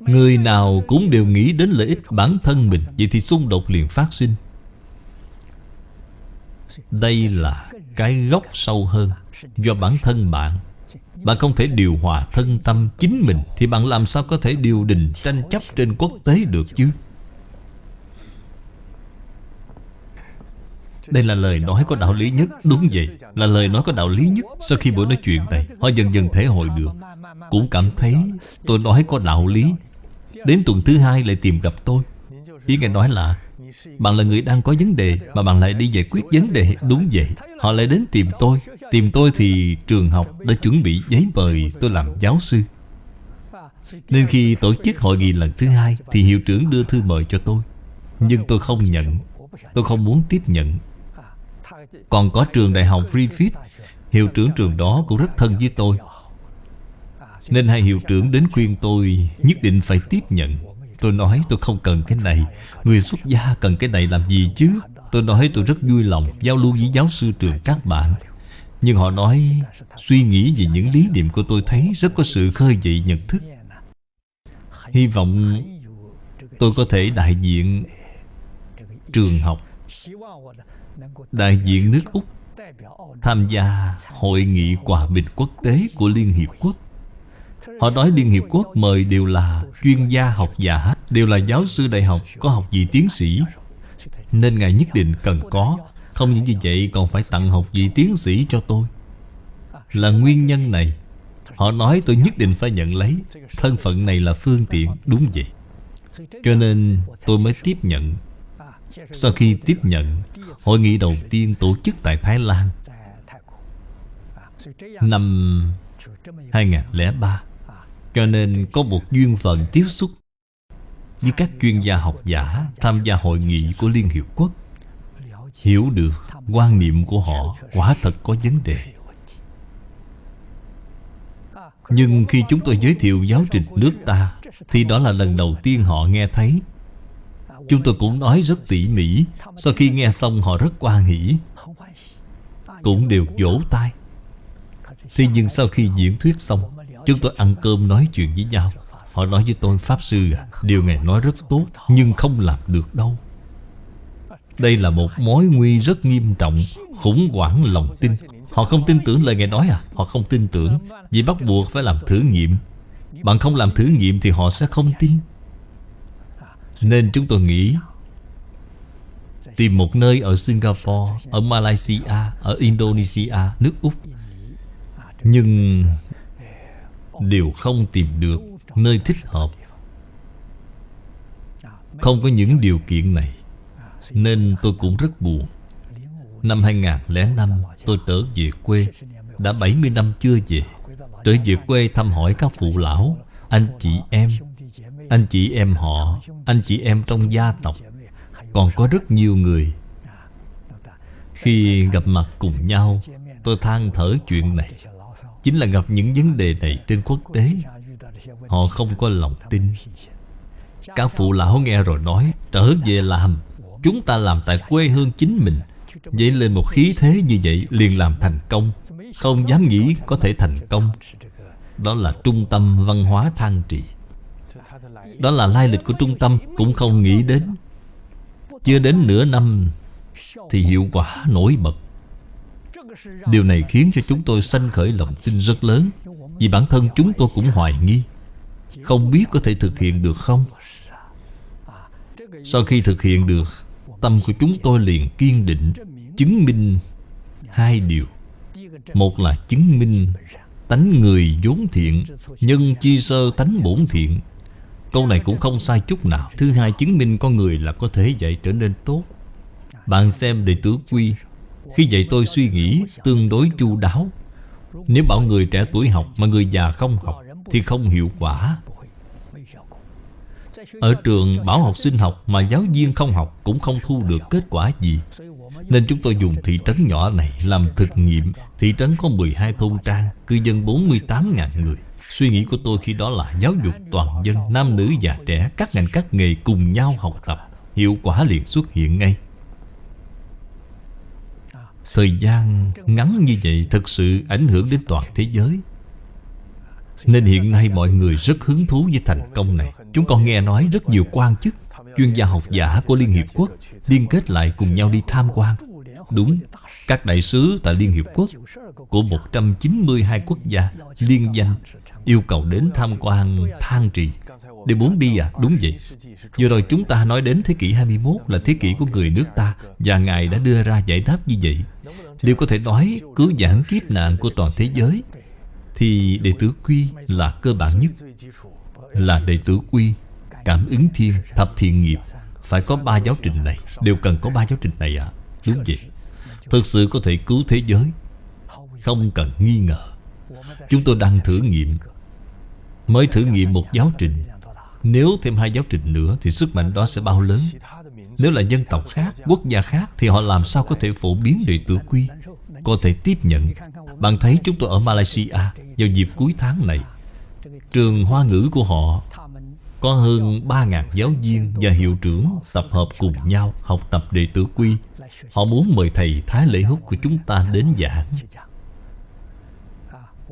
Speaker 1: Người nào cũng đều nghĩ đến lợi ích bản thân mình, Vậy thì xung đột liền phát sinh. Đây là cái gốc sâu hơn. Do bản thân bạn Bạn không thể điều hòa thân tâm chính mình, Thì bạn làm sao có thể điều đình tranh chấp trên quốc tế được chứ? Đây là lời nói có đạo lý nhất. Đúng vậy, Là lời nói có đạo lý nhất Sau khi buổi nói chuyện này. Họ dần dần thể hội được. Cũng cảm thấy tôi nói có đạo lý. Đến tuần thứ hai lại tìm gặp tôi. Ý nghe nói là, Bạn là người đang có vấn đề Mà bạn lại đi giải quyết vấn đề. Đúng vậy, Họ lại đến tìm tôi. Tìm tôi thì trường học đã chuẩn bị giấy mời tôi làm giáo sư. Nên khi tổ chức hội nghị lần thứ hai Thì hiệu trưởng đưa thư mời cho tôi. Nhưng tôi không nhận. Tôi không muốn tiếp nhận. Còn có trường đại học Griffith Hiệu trưởng trường đó cũng rất thân với tôi. Nên hai hiệu trưởng đến khuyên tôi Nhất định phải tiếp nhận. Tôi nói tôi không cần cái này. Người xuất gia cần cái này làm gì chứ? Tôi nói tôi rất vui lòng Giao lưu với giáo sư trường các bạn. Nhưng họ nói Suy nghĩ về những lý niệm của tôi thấy Rất có sự khơi dậy nhận thức. Hy vọng Tôi có thể đại diện Trường học. Đại diện nước Úc Tham gia hội nghị hòa bình quốc tế của Liên Hiệp Quốc. Họ nói Liên Hiệp Quốc mời đều là chuyên gia học giả, Đều là giáo sư đại học, có học vị tiến sĩ. Nên Ngài nhất định cần có, Không những như vậy còn phải tặng học vị tiến sĩ cho tôi. Là nguyên nhân này, Họ nói tôi nhất định phải nhận lấy, Thân phận này là phương tiện, Đúng vậy. Cho nên tôi mới tiếp nhận. Sau khi tiếp nhận, Hội nghị đầu tiên tổ chức tại Thái Lan Năm 2003 Cho nên có một duyên phận tiếp xúc Với các chuyên gia học giả Tham gia hội nghị của Liên Hiệp Quốc. Hiểu được quan niệm của họ Quả thật có vấn đề. Nhưng khi chúng tôi giới thiệu giáo trình nước ta, Thì đó là lần đầu tiên họ nghe thấy Chúng tôi cũng nói rất tỉ mỉ. Sau khi nghe xong, họ rất quan hỷ. Cũng đều vỗ tay. Thế nhưng sau khi diễn thuyết xong, Chúng tôi ăn cơm nói chuyện với nhau. Họ nói với tôi, Pháp Sư à Điều Ngài nói rất tốt, Nhưng không làm được đâu. Đây là một mối nguy rất nghiêm trọng, Khủng hoảng lòng tin. Họ không tin tưởng lời Ngài nói à? Họ không tin tưởng, Vì bắt buộc phải làm thử nghiệm. Bạn không làm thử nghiệm thì họ sẽ không tin. Nên chúng tôi nghĩ Tìm một nơi ở Singapore, Ở Malaysia, Ở Indonesia, Nước Úc. Nhưng Đều không tìm được Nơi thích hợp. Không có những điều kiện này, Nên tôi cũng rất buồn. Năm 2005 tôi trở về quê. Đã 70 năm chưa về. Trở về quê thăm hỏi các phụ lão, Anh chị em anh chị em họ, Anh chị em trong gia tộc, Còn có rất nhiều người. Khi gặp mặt cùng nhau, Tôi than thở chuyện này. Chính là gặp những vấn đề này trên quốc tế, Họ không có lòng tin. Các phụ lão nghe rồi nói, Trở về làm, Chúng ta làm tại quê hương chính mình. Dậy lên một khí thế như vậy, liền làm thành công. Không dám nghĩ có thể thành công. Đó là trung tâm văn hóa thang trì. Đó là lai lịch của trung tâm, Cũng không nghĩ đến. Chưa đến nửa năm Thì hiệu quả nổi bật. Điều này khiến cho chúng tôi sanh khởi lòng tin rất lớn, Vì bản thân chúng tôi cũng hoài nghi, Không biết có thể thực hiện được không. Sau khi thực hiện được, Tâm của chúng tôi liền kiên định, Chứng minh hai điều. Một là chứng minh Tánh người vốn thiện, Nhân chi sơ tánh bổn thiện. Câu này cũng không sai chút nào. Thứ hai chứng minh con người là có thể dạy trở nên tốt. Bạn xem đệ tử quy. Khi dạy tôi suy nghĩ tương đối chu đáo. Nếu bảo người trẻ tuổi học mà người già không học Thì không hiệu quả. Ở trường bảo học sinh học mà giáo viên không học cũng không thu được kết quả gì. Nên chúng tôi dùng thị trấn nhỏ này làm thực nghiệm. Thị trấn có 12 thôn trang, cư dân 48.000 người. Suy nghĩ của tôi khi đó là giáo dục toàn dân, nam nữ già trẻ, các ngành các nghề cùng nhau học tập. Hiệu quả liền xuất hiện ngay. Thời gian ngắn như vậy thực sự ảnh hưởng đến toàn thế giới. Nên hiện nay mọi người rất hứng thú với thành công này. Chúng con nghe nói rất nhiều quan chức Chuyên gia học giả của Liên Hiệp Quốc Liên kết lại cùng nhau đi tham quan. Đúng, các đại sứ tại Liên Hiệp Quốc Của 192 quốc gia liên danh Yêu cầu đến tham quan thang trì. Đều muốn đi à? Đúng vậy. Vừa rồi chúng ta nói đến thế kỷ 21 Là thế kỷ của người nước ta Và Ngài đã đưa ra giải đáp như vậy. Liệu có thể nói cứu giảng kiếp nạn của toàn thế giới thì đệ tử quy là cơ bản nhất? Là đệ tử quy Cảm ứng thiên, thập thiện nghiệp. Phải có ba giáo trình này. Đều cần có ba giáo trình này à? Đúng vậy. Thực sự có thể cứu thế giới? Không cần nghi ngờ. Chúng tôi đang thử nghiệm. Mới thử nghiệm một giáo trình. Nếu thêm hai giáo trình nữa Thì sức mạnh đó sẽ bao lớn. Nếu là dân tộc khác, quốc gia khác Thì họ làm sao có thể phổ biến đệ tử quy? Có thể tiếp nhận. Bạn thấy chúng tôi ở Malaysia vào dịp cuối tháng này. Trường hoa ngữ của họ Có hơn 3.000 giáo viên và hiệu trưởng tập hợp cùng nhau học tập đệ tử quy. Họ muốn mời thầy Thái Lễ Húc của chúng ta đến giảng.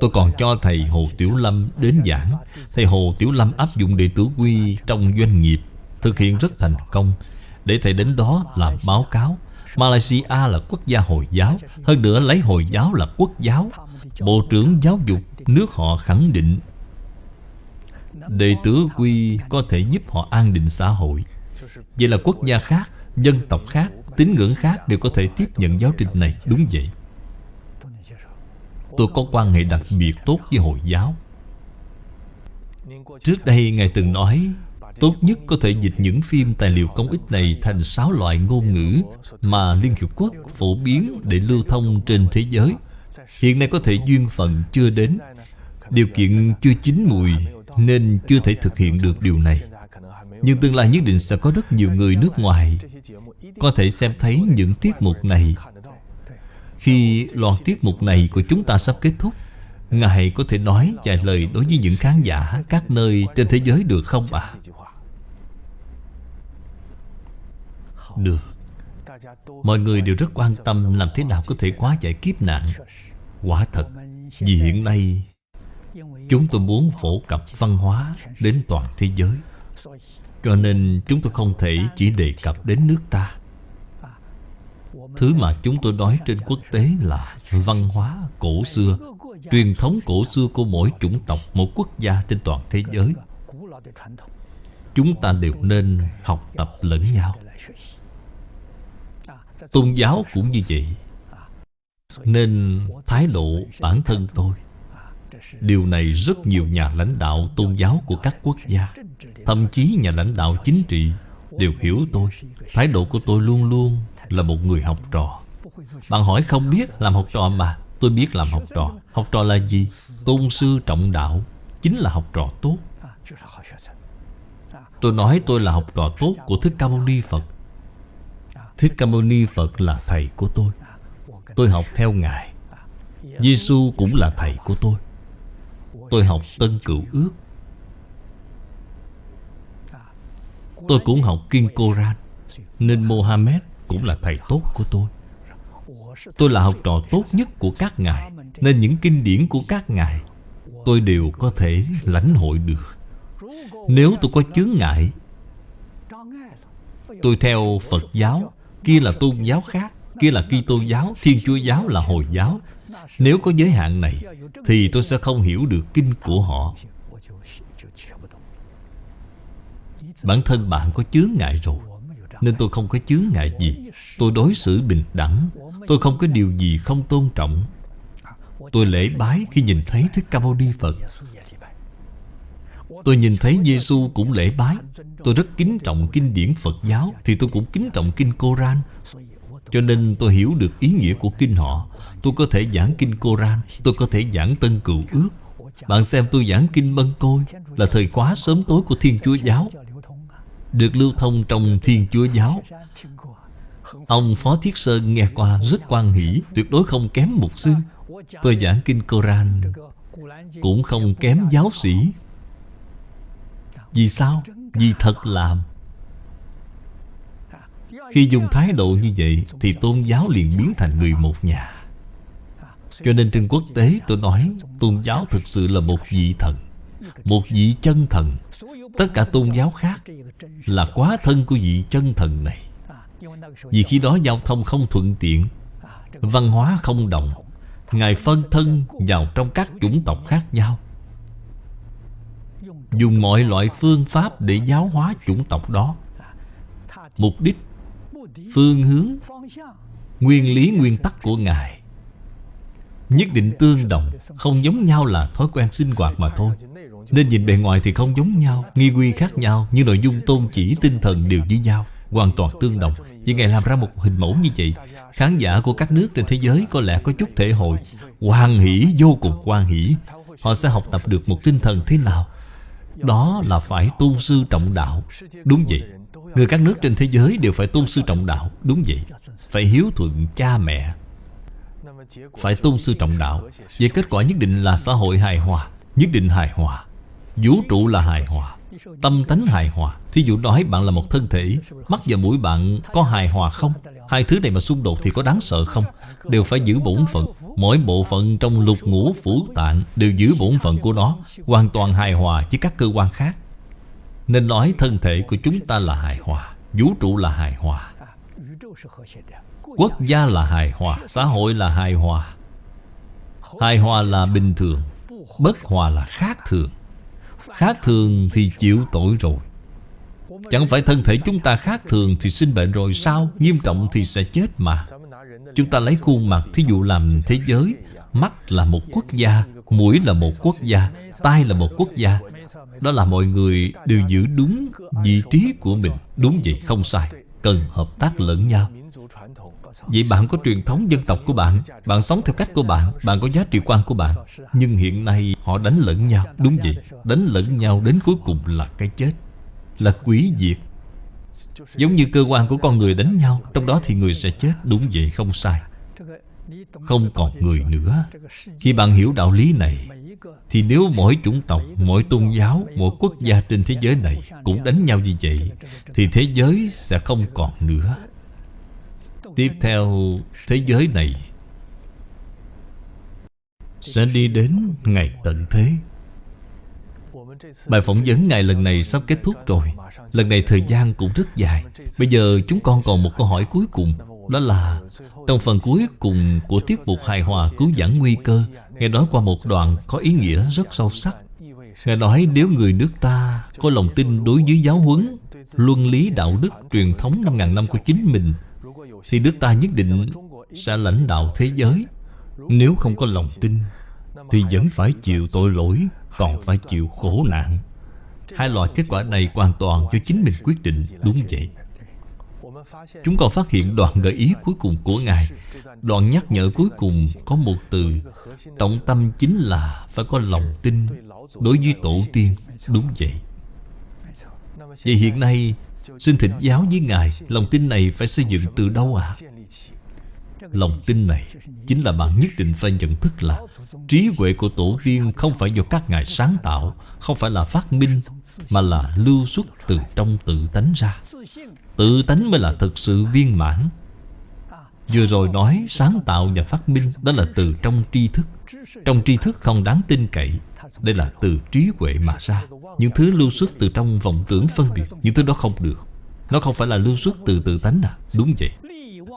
Speaker 1: Tôi còn cho thầy Hồ Tiểu Lâm đến giảng. Thầy Hồ Tiểu Lâm áp dụng đệ tử quy trong doanh nghiệp Thực hiện rất thành công. Để thầy đến đó làm báo cáo Malaysia là quốc gia Hồi giáo Hơn nữa lấy Hồi giáo là quốc giáo. Bộ trưởng giáo dục nước họ khẳng định Đệ tử quy có thể giúp họ an định xã hội. Vậy là quốc gia khác, dân tộc khác, tín ngưỡng khác đều có thể tiếp nhận giáo trình này Đúng vậy Tôi có quan hệ đặc biệt tốt với Hồi giáo Trước đây Ngài từng nói Tốt nhất có thể dịch những phim tài liệu công ích này thành sáu loại ngôn ngữ mà Liên Hiệp Quốc phổ biến để lưu thông trên thế giới. Hiện nay có thể duyên phận chưa đến, điều kiện chưa chín mùi nên chưa thể thực hiện được điều này. Nhưng tương lai nhất định sẽ có rất nhiều người nước ngoài có thể xem thấy những tiết mục này. Khi loạt tiết mục này của chúng ta sắp kết thúc, Ngài có thể nói vài lời đối với những khán giả các nơi trên thế giới được không ạ? À? Được Mọi người đều rất quan tâm làm thế nào có thể quá giải kiếp nạn Quả thật Vì hiện nay Chúng tôi muốn phổ cập văn hóa đến toàn thế giới cho nên chúng tôi không thể chỉ đề cập đến nước ta. Thứ mà chúng tôi nói trên quốc tế là văn hóa cổ xưa Truyền thống cổ xưa của mỗi chủng tộc, một quốc gia trên toàn thế giới. Chúng ta đều nên học tập lẫn nhau. Tôn giáo cũng như vậy. Nên thái độ bản thân tôi. Điều này rất nhiều nhà lãnh đạo tôn giáo của các quốc gia Thậm chí nhà lãnh đạo chính trị Đều hiểu tôi. Thái độ của tôi luôn luôn là một người học trò. Bạn hỏi không biết làm học trò mà, Tôi biết làm học trò. Học trò là gì? Tôn sư trọng đạo, Chính là học trò tốt. Tôi nói tôi là học trò tốt của Thích Ca Mâu Ni Phật. Thích Ca Mâu Ni Phật là thầy của tôi. Tôi học theo Ngài. Giêsu cũng là thầy của tôi. Tôi học Tân Cựu Ước. Tôi cũng học Kinh Koran, Nên Mohammed cũng là thầy tốt của tôi. Tôi là học trò tốt nhất của các ngài, Nên những kinh điển của các ngài Tôi đều có thể lãnh hội được. Nếu tôi có chướng ngại, Tôi theo Phật giáo, Kia là tôn giáo khác, Kia là Kitô giáo, Thiên Chúa giáo là Hồi giáo. Nếu có giới hạn này, Thì tôi sẽ không hiểu được kinh của họ. Bản thân bạn có chướng ngại rồi, Nên tôi không có chướng ngại gì. Tôi đối xử bình đẳng, Tôi không có điều gì không tôn trọng. Tôi lễ bái khi nhìn thấy Thích Ca Mâu Ni Phật. Tôi nhìn thấy Giêsu cũng lễ bái. Tôi rất kính trọng kinh điển Phật giáo, Thì tôi cũng kính trọng kinh Koran. Cho nên tôi hiểu được ý nghĩa của kinh họ. Tôi có thể giảng kinh Koran, Tôi có thể giảng Tân Cựu Ước. Bạn xem tôi giảng kinh Mân Côi, Là thời khóa sớm tối của Thiên Chúa Giáo. Được lưu thông trong Thiên Chúa Giáo. Ông Phó Thiết Sơn nghe qua rất quan hỷ, Tuyệt đối không kém mục sư. Tôi giảng kinh Koran, Cũng không kém giáo sĩ. Vì sao? Vì thật làm Khi dùng thái độ như vậy, Thì tôn giáo liền biến thành người một nhà. Cho nên trên quốc tế, tôi nói, Tôn giáo thực sự là một vị thần, Một vị chân thần. Tất cả tôn giáo khác Là quá thân của vị chân thần này. Vì khi đó giao thông không thuận tiện, Văn hóa không đồng, Ngài phân thân vào trong các chủng tộc khác nhau. Dùng mọi loại phương pháp để giáo hóa chủng tộc đó. Mục đích, Phương hướng, Nguyên lý, nguyên tắc của Ngài Nhất định tương đồng, Không giống nhau là thói quen sinh hoạt mà thôi. Nên nhìn bề ngoài thì không giống nhau Nghi quy khác nhau Nhưng nội dung tôn chỉ tinh thần đều như nhau Hoàn toàn tương đồng. Vì Ngài làm ra một hình mẫu như vậy Khán giả của các nước trên thế giới có lẽ có chút thể hội Hoan hỷ, vô cùng hoan hỷ. Họ sẽ học tập được một tinh thần thế nào? Đó là phải tôn sư trọng đạo. Đúng vậy Người các nước trên thế giới đều phải tôn sư trọng đạo. Đúng vậy Phải hiếu thuận cha mẹ. Phải tôn sư trọng đạo. Vậy kết quả nhất định là xã hội hài hòa Nhất định hài hòa. Vũ trụ là hài hòa, Tâm tánh hài hòa. Thí dụ nói bạn là một thân thể, Mắt và mũi bạn có hài hòa không? Hai thứ này mà xung đột thì có đáng sợ không? Đều phải giữ bổn phận. Mỗi bộ phận trong lục ngũ phủ tạng Đều giữ bổn phận của nó, Hoàn toàn hài hòa với các cơ quan khác. Nên nói thân thể của chúng ta là hài hòa, Vũ trụ là hài hòa. Quốc gia là hài hòa, Xã hội là hài hòa. Hài hòa là bình thường, Bất hòa là khác thường. Khác thường thì chịu tội rồi. Chẳng phải thân thể chúng ta khác thường Thì sinh bệnh rồi sao? Nghiêm trọng thì sẽ chết mà. Chúng ta lấy khuôn mặt, Thí dụ làm thế giới. Mắt là một quốc gia, Mũi là một quốc gia, Tai là một quốc gia. Đó là mọi người đều giữ đúng vị trí của mình. Đúng vậy, không sai. Cần hợp tác lẫn nhau. Vậy bạn có truyền thống dân tộc của bạn Bạn sống theo cách của bạn Bạn có giá trị quan của bạn. Nhưng hiện nay họ đánh lẫn nhau. Đúng vậy Đánh lẫn nhau đến cuối cùng là cái chết Là quý diệt. Giống như cơ quan của con người đánh nhau Trong đó thì người sẽ chết. Đúng vậy không sai. Không còn người nữa. Khi bạn hiểu đạo lý này Thì nếu mỗi chủng tộc, mỗi tôn giáo, mỗi quốc gia trên thế giới này Cũng đánh nhau như vậy Thì thế giới sẽ không còn nữa. Tiếp theo thế giới này. Sẽ đi đến ngày tận thế. Bài phỏng vấn ngài lần này sắp kết thúc rồi. Lần này thời gian cũng rất dài. Bây giờ chúng con còn một câu hỏi cuối cùng, Đó là Trong phần cuối cùng của tiết mục hài hòa cứu giảng nguy cơ, nghe nói qua một đoạn có ý nghĩa rất sâu sắc. Nghe nói nếu người nước ta có lòng tin đối với giáo huấn Luân lý đạo đức truyền thống 5.000 năm của chính mình thì nước ta nhất định sẽ lãnh đạo thế giới. Nếu không có lòng tin, Thì vẫn phải chịu tội lỗi, Còn phải chịu khổ nạn. Hai loại kết quả này hoàn toàn do chính mình quyết định, Đúng vậy. Chúng còn phát hiện đoạn gợi ý cuối cùng của Ngài. Đoạn nhắc nhở cuối cùng có một từ, Trọng tâm chính là phải có lòng tin Đối với tổ tiên. Đúng vậy. Vậy hiện nay Xin thỉnh giáo với Ngài, Lòng tin này phải xây dựng từ đâu ạ? À? Lòng tin này Chính là bạn nhất định phải nhận thức là Trí huệ của tổ tiên không phải do các ngài sáng tạo, Không phải là phát minh, Mà là lưu xuất từ trong tự tánh ra Tự tánh mới là thực sự viên mãn Vừa rồi nói sáng tạo và phát minh Đó là từ trong tri thức Trong tri thức không đáng tin cậy, Đây là từ trí huệ mà ra Những thứ lưu xuất từ trong vọng tưởng phân biệt, Những thứ đó không được nó không phải là lưu xuất từ tự tánh à? Đúng vậy.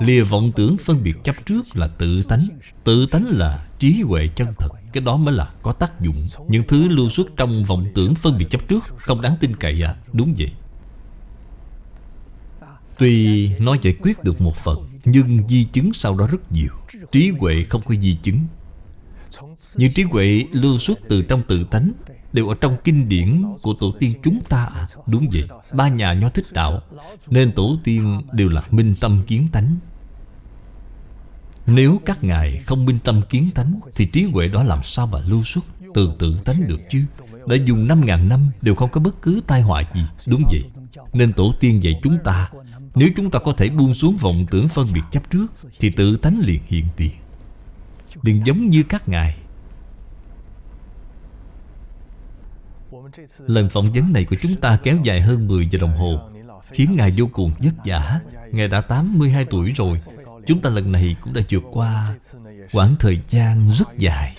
Speaker 1: Lìa vọng tưởng phân biệt chấp trước là tự tánh. Tự tánh là trí huệ chân thật. Cái đó mới là có tác dụng. Những thứ lưu xuất trong vọng tưởng phân biệt chấp trước Không đáng tin cậy à? Đúng vậy. Tuy nó giải quyết được một phần, Nhưng di chứng sau đó rất nhiều. Trí huệ không có di chứng. Những trí huệ lưu xuất từ trong tự tánh Đều ở trong kinh điển của tổ tiên chúng ta à Đúng vậy. Ba nhà nho thích đạo, Nên tổ tiên đều là minh tâm kiến tánh. Nếu các ngài không minh tâm kiến tánh, Thì trí huệ đó làm sao mà lưu xuất, Từ tự tánh được chứ? Đã dùng 5.000 năm đều không có bất cứ tai họa gì, Đúng vậy. Nên tổ tiên dạy chúng ta, Nếu chúng ta có thể buông xuống vọng tưởng phân biệt chấp trước, Thì tự tánh liền hiện tiền. Đừng giống như các ngài Lần phỏng vấn này của chúng ta kéo dài hơn 10 giờ đồng hồ Khiến Ngài vô cùng vất vả. Ngài đã 82 tuổi rồi. Chúng ta lần này cũng đã vượt qua quãng thời gian rất dài.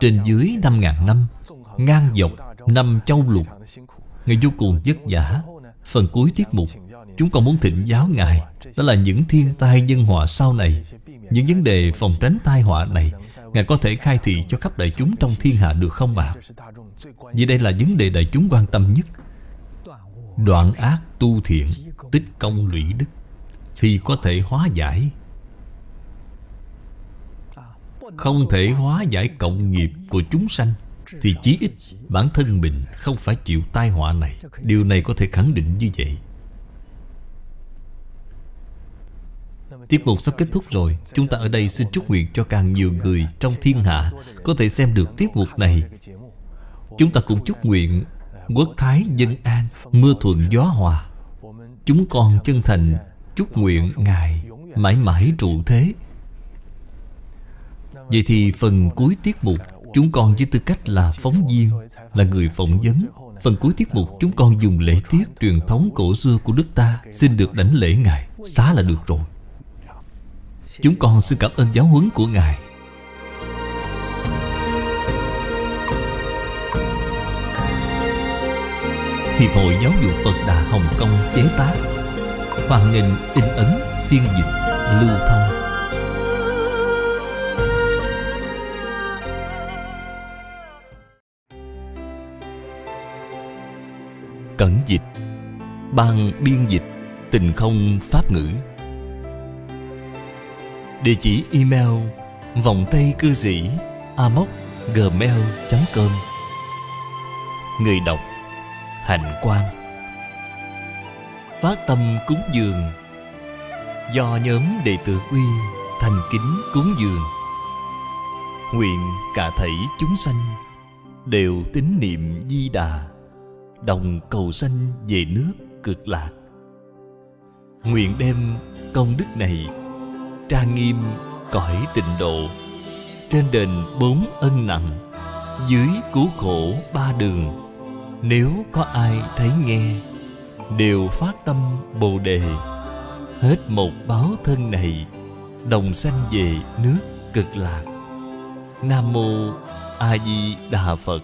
Speaker 1: Trên dưới 5.000 năm Ngang dọc năm châu lục Ngài vô cùng vất vả. Phần cuối tiết mục Chúng còn muốn thịnh giáo Ngài Đó là những thiên tai nhân họa sau này Những vấn đề phòng tránh tai họa này Ngài có thể khai thị cho khắp đại chúng trong thiên hạ được không ạ? À? Vì đây là vấn đề đại chúng quan tâm nhất Đoạn ác tu thiện, Tích công lũy đức, Thì có thể hóa giải Không thể hóa giải cộng nghiệp của chúng sanh, Thì chí ít bản thân mình không phải chịu tai họa này Điều này có thể khẳng định như vậy Tiết mục sắp kết thúc rồi, Chúng ta ở đây xin chúc nguyện cho càng nhiều người trong thiên hạ Có thể xem được tiết mục này. Chúng ta cũng chúc nguyện Quốc thái dân an, Mưa thuận gió hòa. Chúng con chân thành chúc nguyện Ngài mãi mãi trụ thế. Vậy thì phần cuối tiết mục Chúng con với tư cách là phóng viên, Là người phỏng vấn. Phần cuối tiết mục chúng con dùng lễ tiết truyền thống cổ xưa của nước ta Xin được đảnh lễ Ngài. Xá là được rồi. Chúng con xin cảm ơn giáo huấn của Ngài. Hiệp hội Giáo dục Phật Đà Hồng Kông chế tác Hoàn nghênh in ấn, phiên dịch, lưu thông. Cẩn dịch Ban biên dịch Tình không pháp ngữ. Địa chỉ email vòng tay cư sĩ amoc gmail.com Người đọc, Hạnh Quang. Phát tâm cúng dường. Do nhóm đệ tử quy thành kính cúng dường. Nguyện cả thảy chúng sanh Đều tín niệm di đà, Đồng cầu sanh về nước cực lạc. Nguyện đem công đức này Trang nghiêm cõi tịnh độ, Trên đền bốn ân nặng, Dưới cứu khổ ba đường. Nếu có ai thấy nghe, Đều phát tâm Bồ Đề. Hết một báo thân này, Đồng sanh về nước cực lạc. Nam Mô A Di Đà Phật.